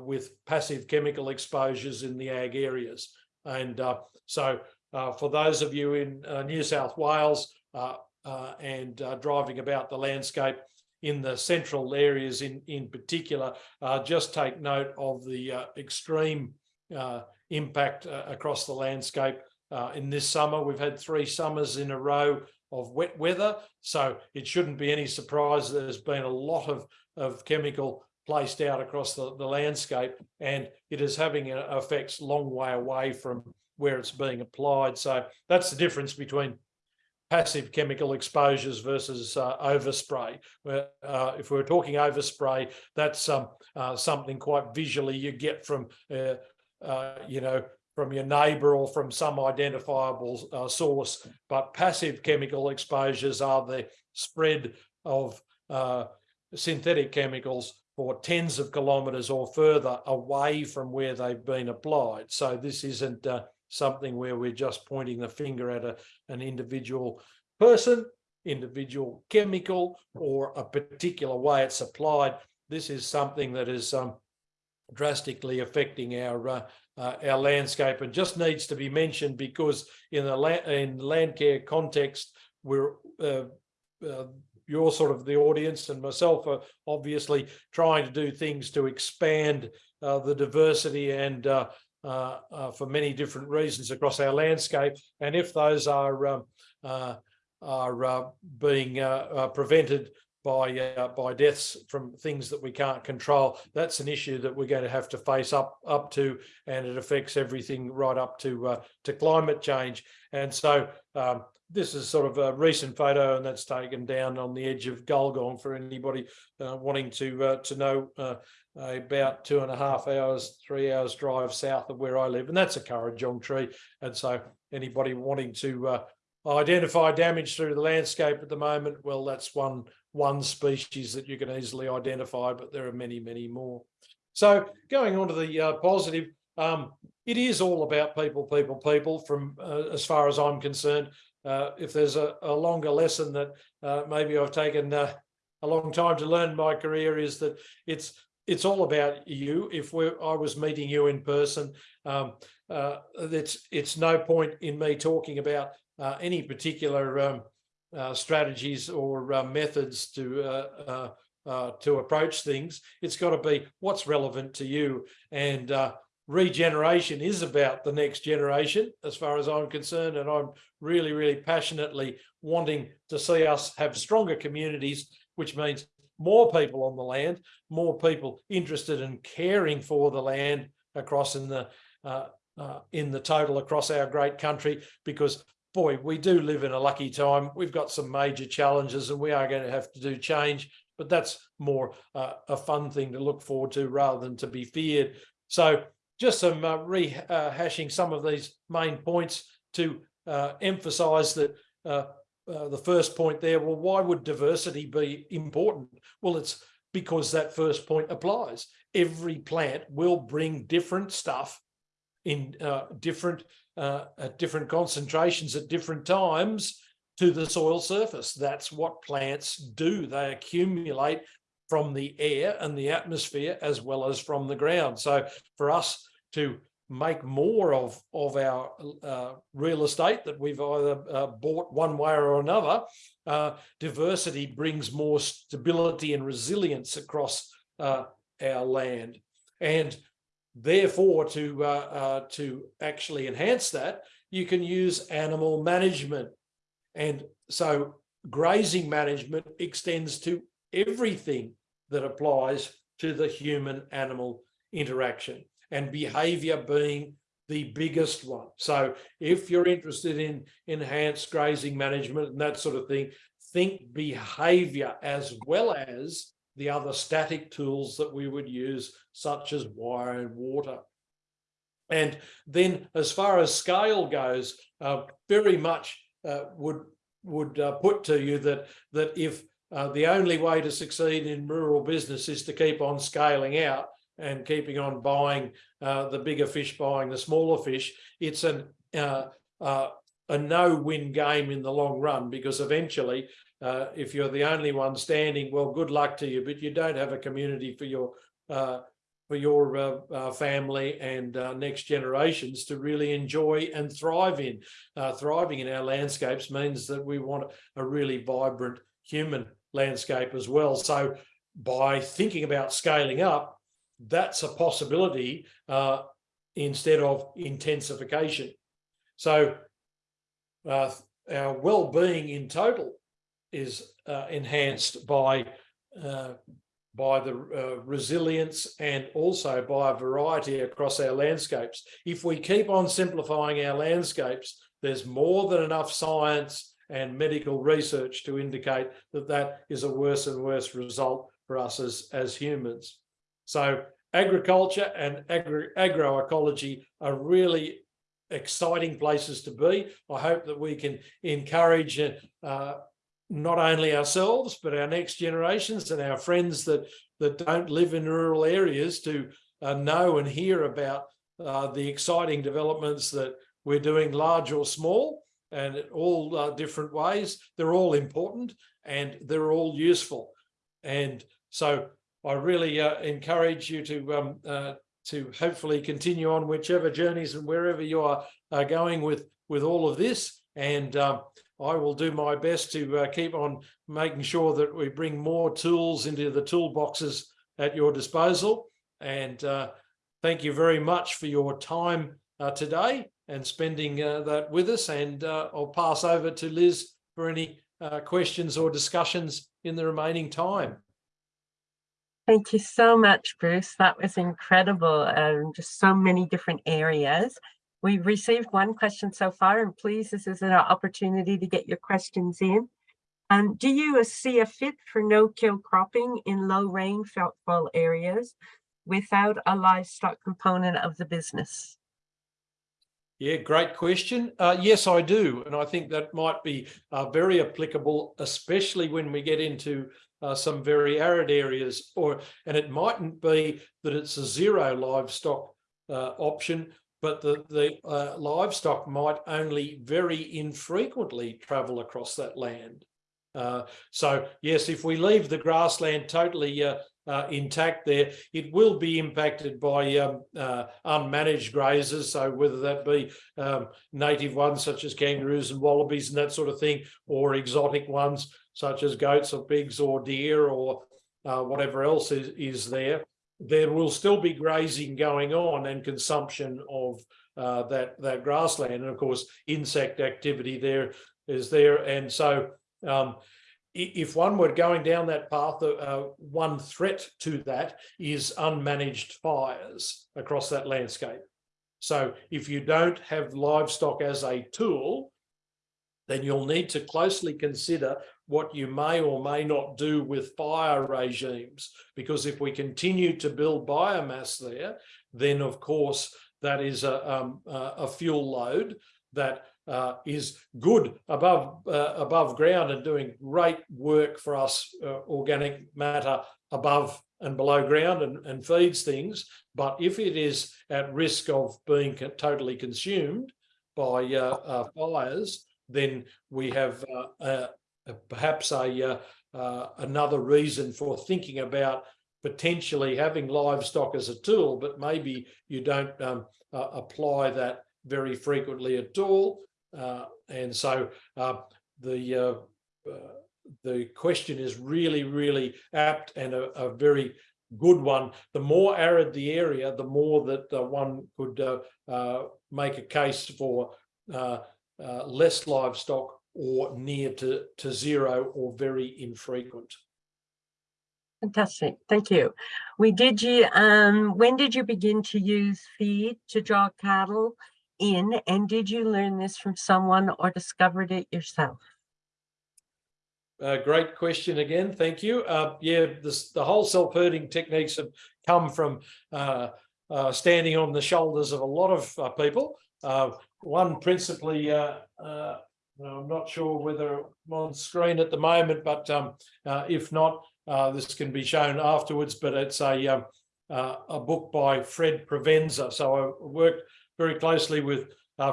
with passive chemical exposures in the ag areas. And uh, so uh, for those of you in uh, New South Wales uh, uh, and uh, driving about the landscape in the central areas in, in particular, just take note of the extreme impact across the landscape. in this summer, we've had three summers in a row of wet weather, so it shouldn't be any surprise there's been a lot of, of chemical placed out across the, the landscape and it is having effects long way away from where it's being applied. So that's the difference between passive chemical exposures versus uh, overspray. Uh, if we're talking overspray, that's um, uh, something quite visually you get from, uh, uh, you know, from your neighbour or from some identifiable uh, source. But passive chemical exposures are the spread of synthetic chemicals for tens of kilometres or further away from where they've been applied. So this isn't uh, something where we're just pointing the finger at a, an individual person, individual chemical, or a particular way it's applied. This is something that is um, drastically affecting our uh, uh, our landscape and just needs to be mentioned because in the land in land care context, we're uh, uh you're sort of the audience and myself are obviously trying to do things to expand uh, the diversity and uh, uh, uh for many different reasons across our landscape. And if those are um, uh, are being prevented by by deaths from things that we can't control, that's an issue that we're going to have to face up up to, and it affects everything right up to to climate change. And so um, this is sort of a recent photo and that's taken down on the edge of Gulgong for anybody uh, wanting to uh, to know uh, about two and a half hours, three hours drive south of where I live. And that's a Kurrajong tree. And so anybody wanting to uh, identify damage through the landscape at the moment, well, that's one, one species that you can easily identify, but there are many, many more. So going on to the uh, positive, um, it is all about people, people, people from uh, as far as I'm concerned uh, if there's a, a, longer lesson that uh, maybe I've taken uh, a long time to learn my career is that it's it's all about you. If I was meeting you in person, um, uh, it's it's no point in me talking about any particular um, uh, strategies or methods to to approach things. It's got to be what's relevant to you and regeneration is about the next generation, as far as I'm concerned. And I'm really, really passionately wanting to see us have stronger communities, which means more people on the land, more people interested in caring for the land across in the uh, uh, in the total across our great country, because boy, we do live in a lucky time. We've got some major challenges and we are going to have to do change, but that's more uh, a fun thing to look forward to rather than to be feared. So just some uh, rehashing some of these main points to uh, emphasize that uh, uh, the first point there, well, why would diversity be important? Well, it's because that first point applies. Every plant will bring different stuff in uh, different uh, at different concentrations at different times to the soil surface. That's what plants do. They accumulate from the air and the atmosphere as well as from the ground. So for us to make more of of our uh, real estate that we've either uh, bought one way or another uh, diversity brings more stability and resilience across uh, our land and therefore to uh, uh, to actually enhance that you can use animal management. And so grazing management extends to everything that applies to the human animal interaction and behavior being the biggest one. So if you're interested in enhanced grazing management and that sort of thing, think behavior as well as the other static tools that we would use, such as wire and water. And then as far as scale goes, uh, very much uh, would would uh, put to you that that if uh, the only way to succeed in rural business is to keep on scaling out and keeping on buying uh, the bigger fish, buying the smaller fish, it's an uh, a no-win game in the long run because eventually uh, if you're the only one standing, well, good luck to you, but you don't have a community for your uh, for your uh, uh family and uh, next generations to really enjoy and thrive in. Uh, thriving in our landscapes means that we want a really vibrant human landscape as well. So by thinking about scaling up, that's a possibility instead of intensification. So our well-being in total is uh, enhanced by uh, by the uh, resilience and also by a variety across our landscapes. If we keep on simplifying our landscapes, there's more than enough science and medical research to indicate that that is a worse and worse result for us as, as humans. So agriculture and agro agroecology are really exciting places to be. I hope that we can encourage uh, not only ourselves, but our next generations and our friends that, that don't live in rural areas to uh, know and hear about uh, the exciting developments that we're doing large or small and all uh, different ways. They're all important and they're all useful. And so I really uh, encourage you to um, uh, to hopefully continue on whichever journeys and wherever you are going with with all of this. And um, I will do my best to uh, keep on making sure that we bring more tools into the toolboxes at your disposal. And uh, thank you very much for your time uh, today and spending uh, that with us. And uh, I'll pass over to Liz for any uh, questions or discussions in the remaining time. Thank you so much, Bruce. That was incredible. Um, just so many different areas. We've received one question so far, and please, this is an opportunity to get your questions in. Um, do you see a fit for no-kill cropping in low rainfall areas without a livestock component of the business? Yeah, great question. Uh, yes, I do. And I think that might be uh, very applicable, especially when we get into uh, some very arid areas or, and it mightn't be that it's a zero livestock uh, option, but the, the uh, livestock might only very infrequently travel across that land. Uh, so yes, if we leave the grassland totally uh, uh intact there, it will be impacted by um, uh, unmanaged grazers. So whether that be um, native ones such as kangaroos and wallabies and that sort of thing, or exotic ones such as goats or pigs or deer or uh, whatever else is, is there there will still be grazing going on and consumption of uh, that that grassland. And of course insect activity there is there. And so um, if one were going down that path uh, one threat to that is unmanaged fires across that landscape. So if you don't have livestock as a tool then you'll need to closely consider what you may or may not do with fire regimes. Because if we continue to build biomass there, then of course that is a, um, a fuel load that uh, is good above uh, above ground and doing great work for us uh, organic matter above and below ground and, and feeds things. But if it is at risk of being totally consumed by uh, uh, fires, then we have uh, perhaps a uh, uh, another reason for thinking about potentially having livestock as a tool, but maybe you don't um, uh, apply that very frequently at all. Uh, and so uh, the the question is really, really apt and a, a, very good one. The more arid the area, the more that one could make a case for uh, uh, less livestock or near to, to zero or very infrequent. Fantastic, thank you. We did you, um, when did you begin to use feed to draw cattle in? And did you learn this from someone or discovered it yourself? Uh, great question again. Thank you. Uh, yeah, this, the whole self-herding techniques have come from uh, uh standing on the shoulders of a lot of uh, people. Uh, one principally, I'm not sure whether I'm on screen at the moment, but um, if not, this can be shown afterwards. But it's a um, a book by Fred Provenza. So I worked very closely with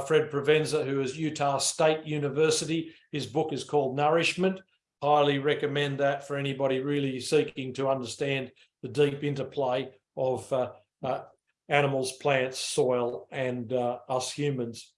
Fred Provenza, who is Utah State University. His book is called Nourishment highly recommend that for anybody really seeking to understand the deep interplay of uh, uh, animals, plants, soil, and uh, us humans.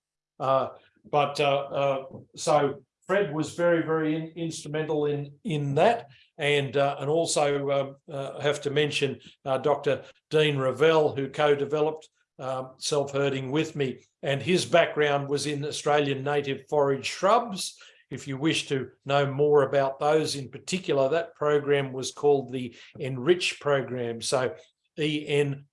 Uh, but uh, uh, so Fred was very, very in, instrumental in in that, and and also um, have to mention Dr. Dean Revell, who co-developed um, self-herding with me, and his background was in Australian native forage shrubs if you wish to know more about those in particular, that program was called the Enrich program. So E-N-R-I-C-H.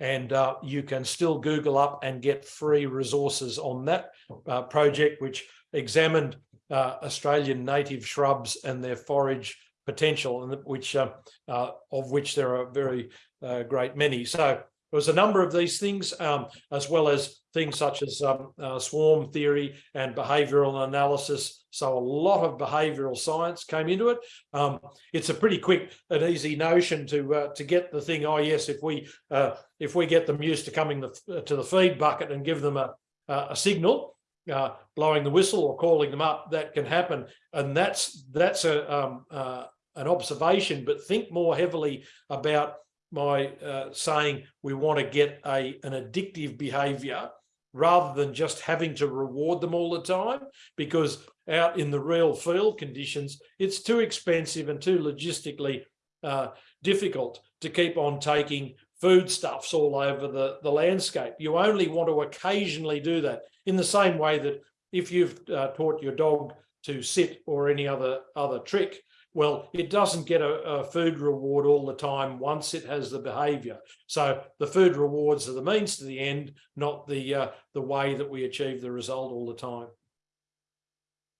And uh, you can still Google up and get free resources on that uh, project, which examined uh, Australian native shrubs and their forage potential, and which uh, uh, of which there are very uh, great many. So there was a number of these things, um, as well as things such as um, uh, swarm theory and behavioral analysis. So a lot of behavioral science came into it. Um, it's a pretty quick and easy notion to uh, to get the thing. Oh yes, if we uh, if we get them used to coming the, to the feed bucket and give them a a signal, uh, blowing the whistle or calling them up, that can happen. And that's that's a um, uh, an observation. But think more heavily about my uh, saying we want to get a an addictive behavior rather than just having to reward them all the time because out in the real field conditions it's too expensive and too logistically uh, difficult to keep on taking foodstuffs all over the the landscape. You only want to occasionally do that in the same way that if you've uh, taught your dog to sit or any other other trick well, it doesn't get a, a, food reward all the time once it has the behavior. So the food rewards are the means to the end, not the uh, the way that we achieve the result all the time.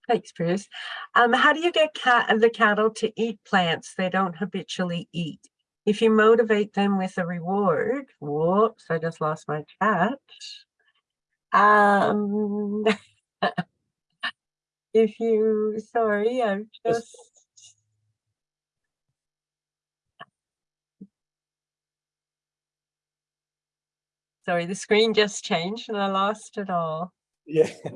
Thanks, Bruce. Um, how do you get cat the cattle to eat plants they don't habitually eat? If you motivate them with a reward, whoops, I just lost my chat. Um, if you, sorry, I've just Sorry, the screen just changed and I lost it all. Yeah,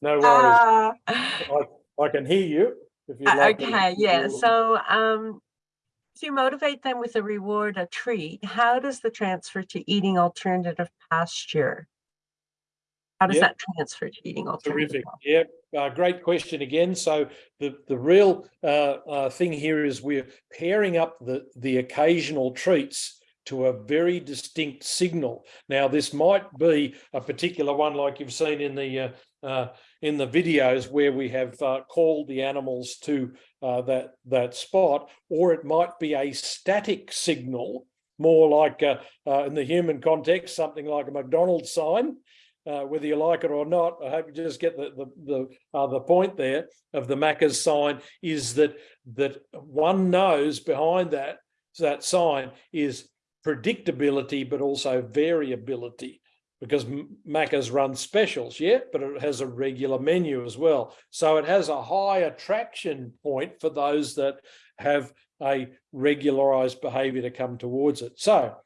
no worries. Uh, I, I, can hear you. If you'd like okay, yeah. So um, if you motivate them with a reward, a treat, how does the transfer to eating alternative pasture? How does yep. that transfer to eating alternative? Terrific. Yeah, uh, great question again. So the the real uh, uh, thing here is we're pairing up the the occasional treats to a very distinct signal. Now, this might be a particular one like you've seen in the uh, uh, in the videos where we have uh, called the animals to uh, that that spot, or it might be a static signal, more like uh, uh, in the human context, something like a McDonald's sign. whether you like it or not, I hope you just get the the the, the point there of the Macca's sign is that that one knows behind that that sign is predictability, but also variability because Macca's run specials, yeah, but it has a regular menu as well. So it has a high attraction point for those that have a regularized behavior to come towards it. So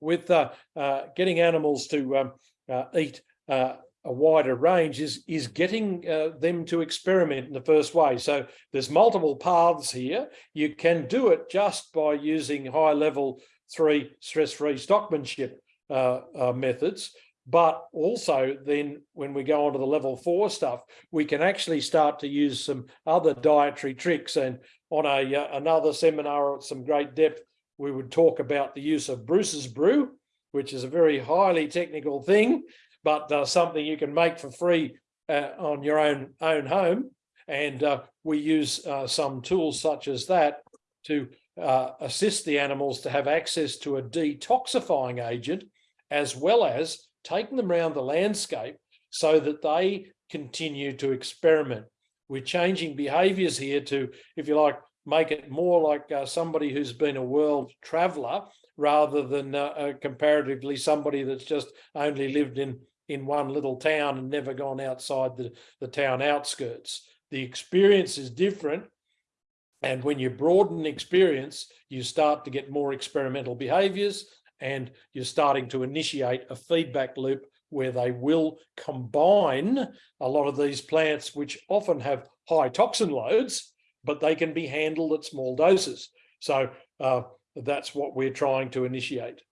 with uh, uh, getting animals to um, uh, eat uh, a wider range is, is getting uh, them to experiment in the first way. So there's multiple paths here. You can do it just by using high level three stress-free stockmanship uh, uh, methods. But also then when we go on to the level four stuff, we can actually start to use some other dietary tricks. And on a uh, another seminar at some great depth, we would talk about the use of Bruce's brew, which is a very highly technical thing. but uh, something you can make for free uh, on your own own home. And uh, we use uh, some tools such as that to uh, assist the animals to have access to a detoxifying agent, as well as taking them around the landscape so that they continue to experiment. We're changing behaviors here to, if you like, make it more like uh, somebody who's been a world traveler rather than uh, uh, comparatively somebody that's just only lived in in one little town and never gone outside the, the town outskirts. The experience is different. And when you broaden experience, you start to get more experimental behaviors and you're starting to initiate a feedback loop where they will combine a lot of these plants, which often have high toxin loads, but they can be handled at small doses. So uh, that's what we're trying to initiate.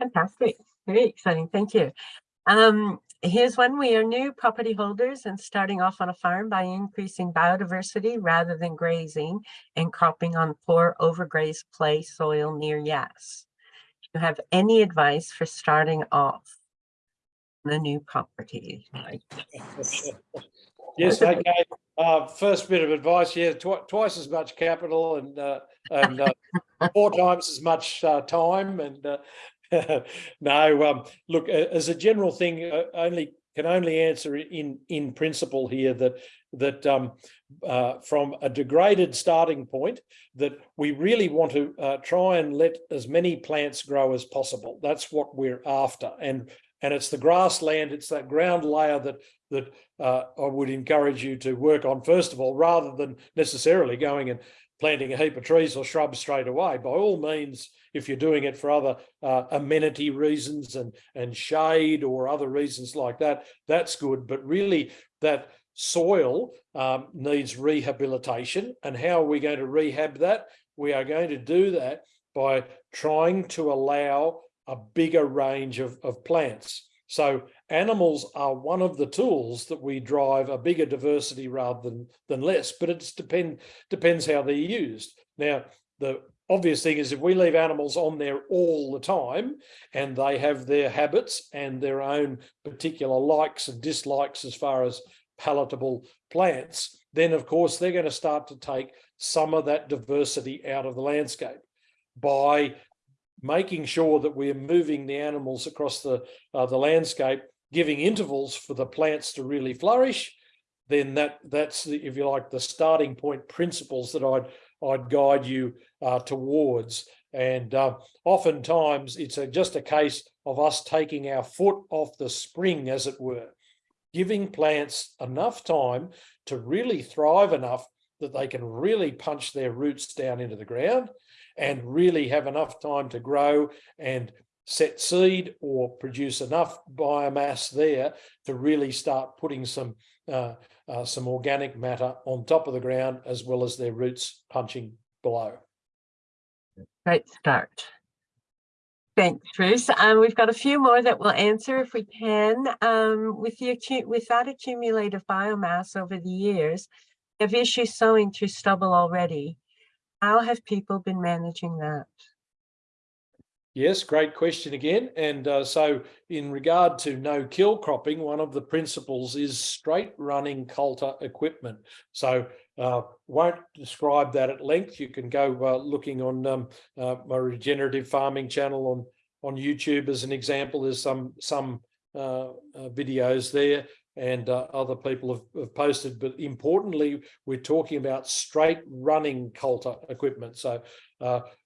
Fantastic. Very exciting. Thank you. Um, here's one. We are new property holders and starting off on a farm by increasing biodiversity rather than grazing and cropping on poor overgrazed clay soil near Yass. Do you have any advice for starting off the new property? Yes, okay. Uh, first bit of advice, yeah, tw twice as much capital and uh, and uh, four times as much uh, time. And uh, no, um, look, as a general thing, uh, only can only answer in in principle here that that um, uh, from a degraded starting point that we really want to uh, try and let as many plants grow as possible. That's what we're after. And and it's the grassland, it's that ground layer that that uh, I would encourage you to work on first of all, rather than necessarily going and planting a heap of trees or shrubs straight away. By all means, if you're doing it for other uh, amenity reasons and, and shade or other reasons like that, that's good. But really that soil um, needs rehabilitation. And how are we going to rehab that? We are going to do that by trying to allow a bigger range of, of plants. So animals are one of the tools that we drive a bigger diversity rather than, than less, but it depend, depends how they're used. Now, the obvious thing is if we leave animals on there all the time and they have their habits and their own particular likes and dislikes as far as palatable plants, then of course they're going to start to take some of that diversity out of the landscape by making sure that we're moving the animals across the, uh, the landscape, giving intervals for the plants to really flourish, then that that's the, if you like, the starting point principles that I'd I'd guide you uh, towards. And uh, oftentimes it's a, just a case of us taking our foot off the spring, as it were, giving plants enough time to really thrive enough that they can really punch their roots down into the ground and really have enough time to grow and set seed or produce enough biomass there to really start putting some uh, uh, some organic matter on top of the ground as well as their roots punching below. Great start. Thanks, Bruce. Um, we've got a few more that we'll answer if we can. Um, with, the, with that accumulative biomass over the years, have issues sowing through stubble already. How have people been managing that? Yes, great question again. And uh, so in regard to no-kill cropping, one of the principles is straight running coulter equipment. So uh, won't describe that at length. You can go uh, looking on um, uh, my regenerative farming channel on, on YouTube as an example. There's some, some uh, uh, videos there and other people have, have, posted. But importantly, we're talking about straight running coulter equipment. So,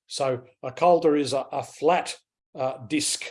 so a coulter is a, a flat uh, disc,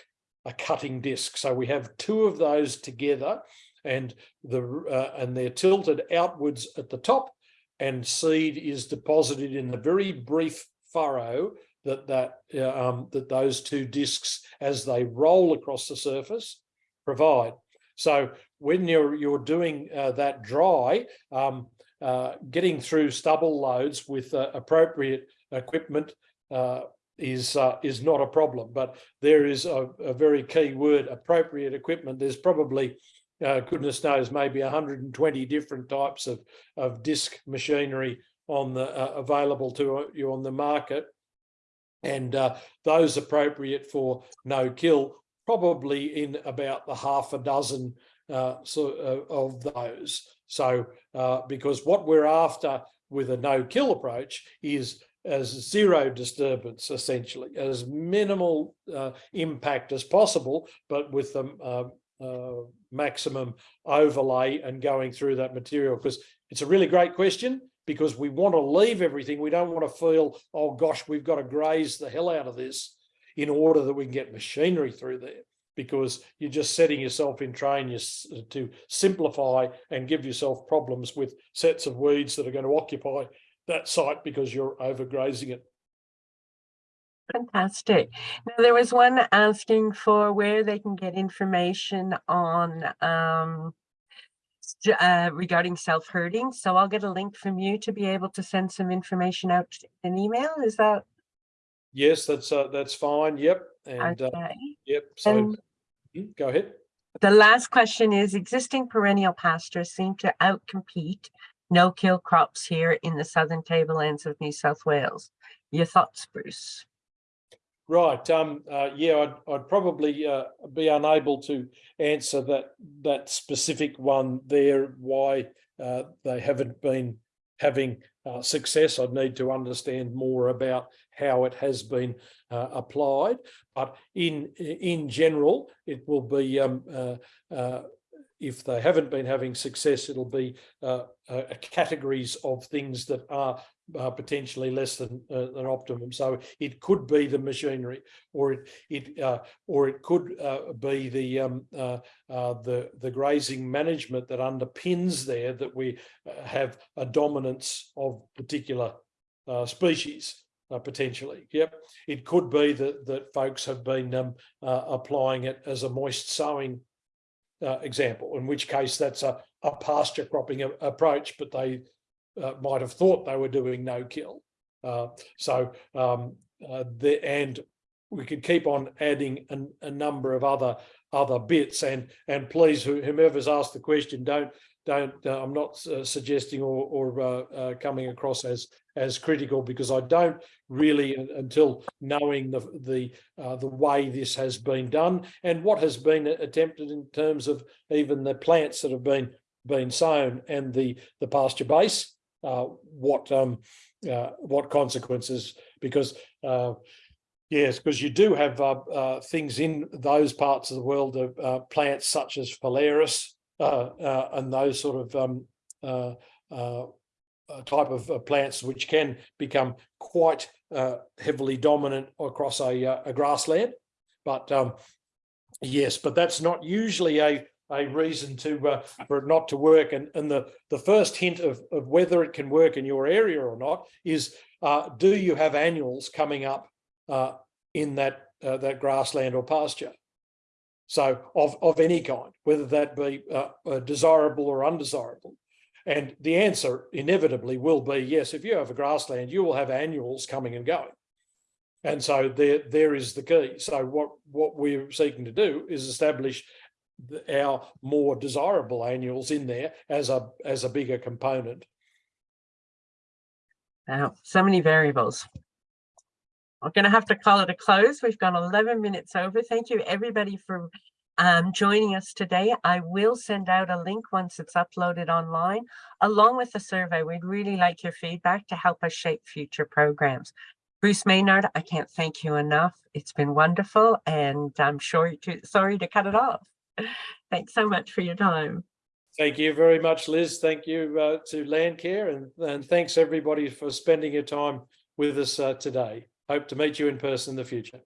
a cutting disc. So we have two of those together, and the uh, and they're tilted outwards at the top, and seed is deposited in the very brief furrow that that uh, um, that those two discs, as they roll across the surface, provide. So when you're you're doing uh, that dry, um, uh, getting through stubble loads with uh, appropriate equipment uh, is uh, is not a problem. But there is a, a, very key word: appropriate equipment. There's probably uh, goodness knows maybe 120 different types of of disc machinery on the available to you on the market, and those appropriate for no kill probably in about the half a dozen uh, so, uh, of those. So, uh, because what we're after with a no-kill approach is as zero disturbance, essentially, as minimal uh, impact as possible, but with the uh, uh, maximum overlay and going through that material. Because it's a really great question, because we want to leave everything. We don't want to feel, oh gosh, we've got to graze the hell out of this in order that we can get machinery through there because you're just setting yourself in train to simplify and give yourself problems with sets of weeds that are going to occupy that site because you're overgrazing it. Fantastic. Now, there was one asking for where they can get information on um, uh, regarding self-herding. So I'll get a link from you to be able to send some information out in email. Is that? Yes, that's uh, that's fine. Yep. And okay. uh, yep. So And mm, go ahead. the last question is existing perennial pastures seem to outcompete no-kill crops here in the southern tablelands of New South Wales. Your thoughts, Bruce? Right. Um, uh, yeah, I'd, I'd probably uh, be unable to answer that that specific one there. Why uh, they haven't been having uh, success. I'd need to understand more about how it has been uh, applied. But in in general, it will be um, uh, if they haven't been having success, it'll be uh, uh, categories of things that are uh, potentially less than uh, than optimum. So it could be the machinery, or it it uh, or it could uh, be the um, the the grazing management that underpins there that we have a dominance of particular species. potentially, yep. It could be that that folks have been um, applying it as a moist sowing uh, example, in which case that's a, a pasture cropping a, approach, but they uh, might have thought they were doing no kill. Uh, so, um, uh, the, and we could keep on adding an, a number of other other bits and and please whomever's asked the question don't don't uh, I'm not uh, suggesting or, or coming across as as critical because I don't really until knowing the the uh, the way this has been done and what has been attempted in terms of even the plants that have been been sown and the the pasture base uh, what um what consequences because Yes, because you do have uh, uh, things in those parts of the world of uh, plants such as phalaris and those sort of um, type of plants which can become quite heavily dominant across a, a grassland. But um, yes, but that's not usually a a reason to uh, for it not to work and and the the first hint of, of whether it can work in your area or not is uh, do you have annuals coming up uh, in that uh, that grassland or pasture. So of, of any kind, whether that be uh, uh, desirable or undesirable. And the answer inevitably will be yes, if you have a grassland, you will have annuals coming and going. And so there, there is the key. So what, what we're seeking to do is establish our more desirable annuals in there as a, as a bigger component. Wow, so many variables. I'm going to have to call it a close. We've gone 11 minutes over. Thank you everybody for um, joining us today. I will send out a link once it's uploaded online, along with the survey. We'd really like your feedback to help us shape future programs. Bruce Maynard, I can't thank you enough. It's been wonderful, and I'm sure to, sorry to cut it off. Thanks so much for your time. Thank you very much, Liz. Thank you uh, to Landcare, and, and thanks everybody for spending your time with us uh, today. Hope to meet you in person in the future.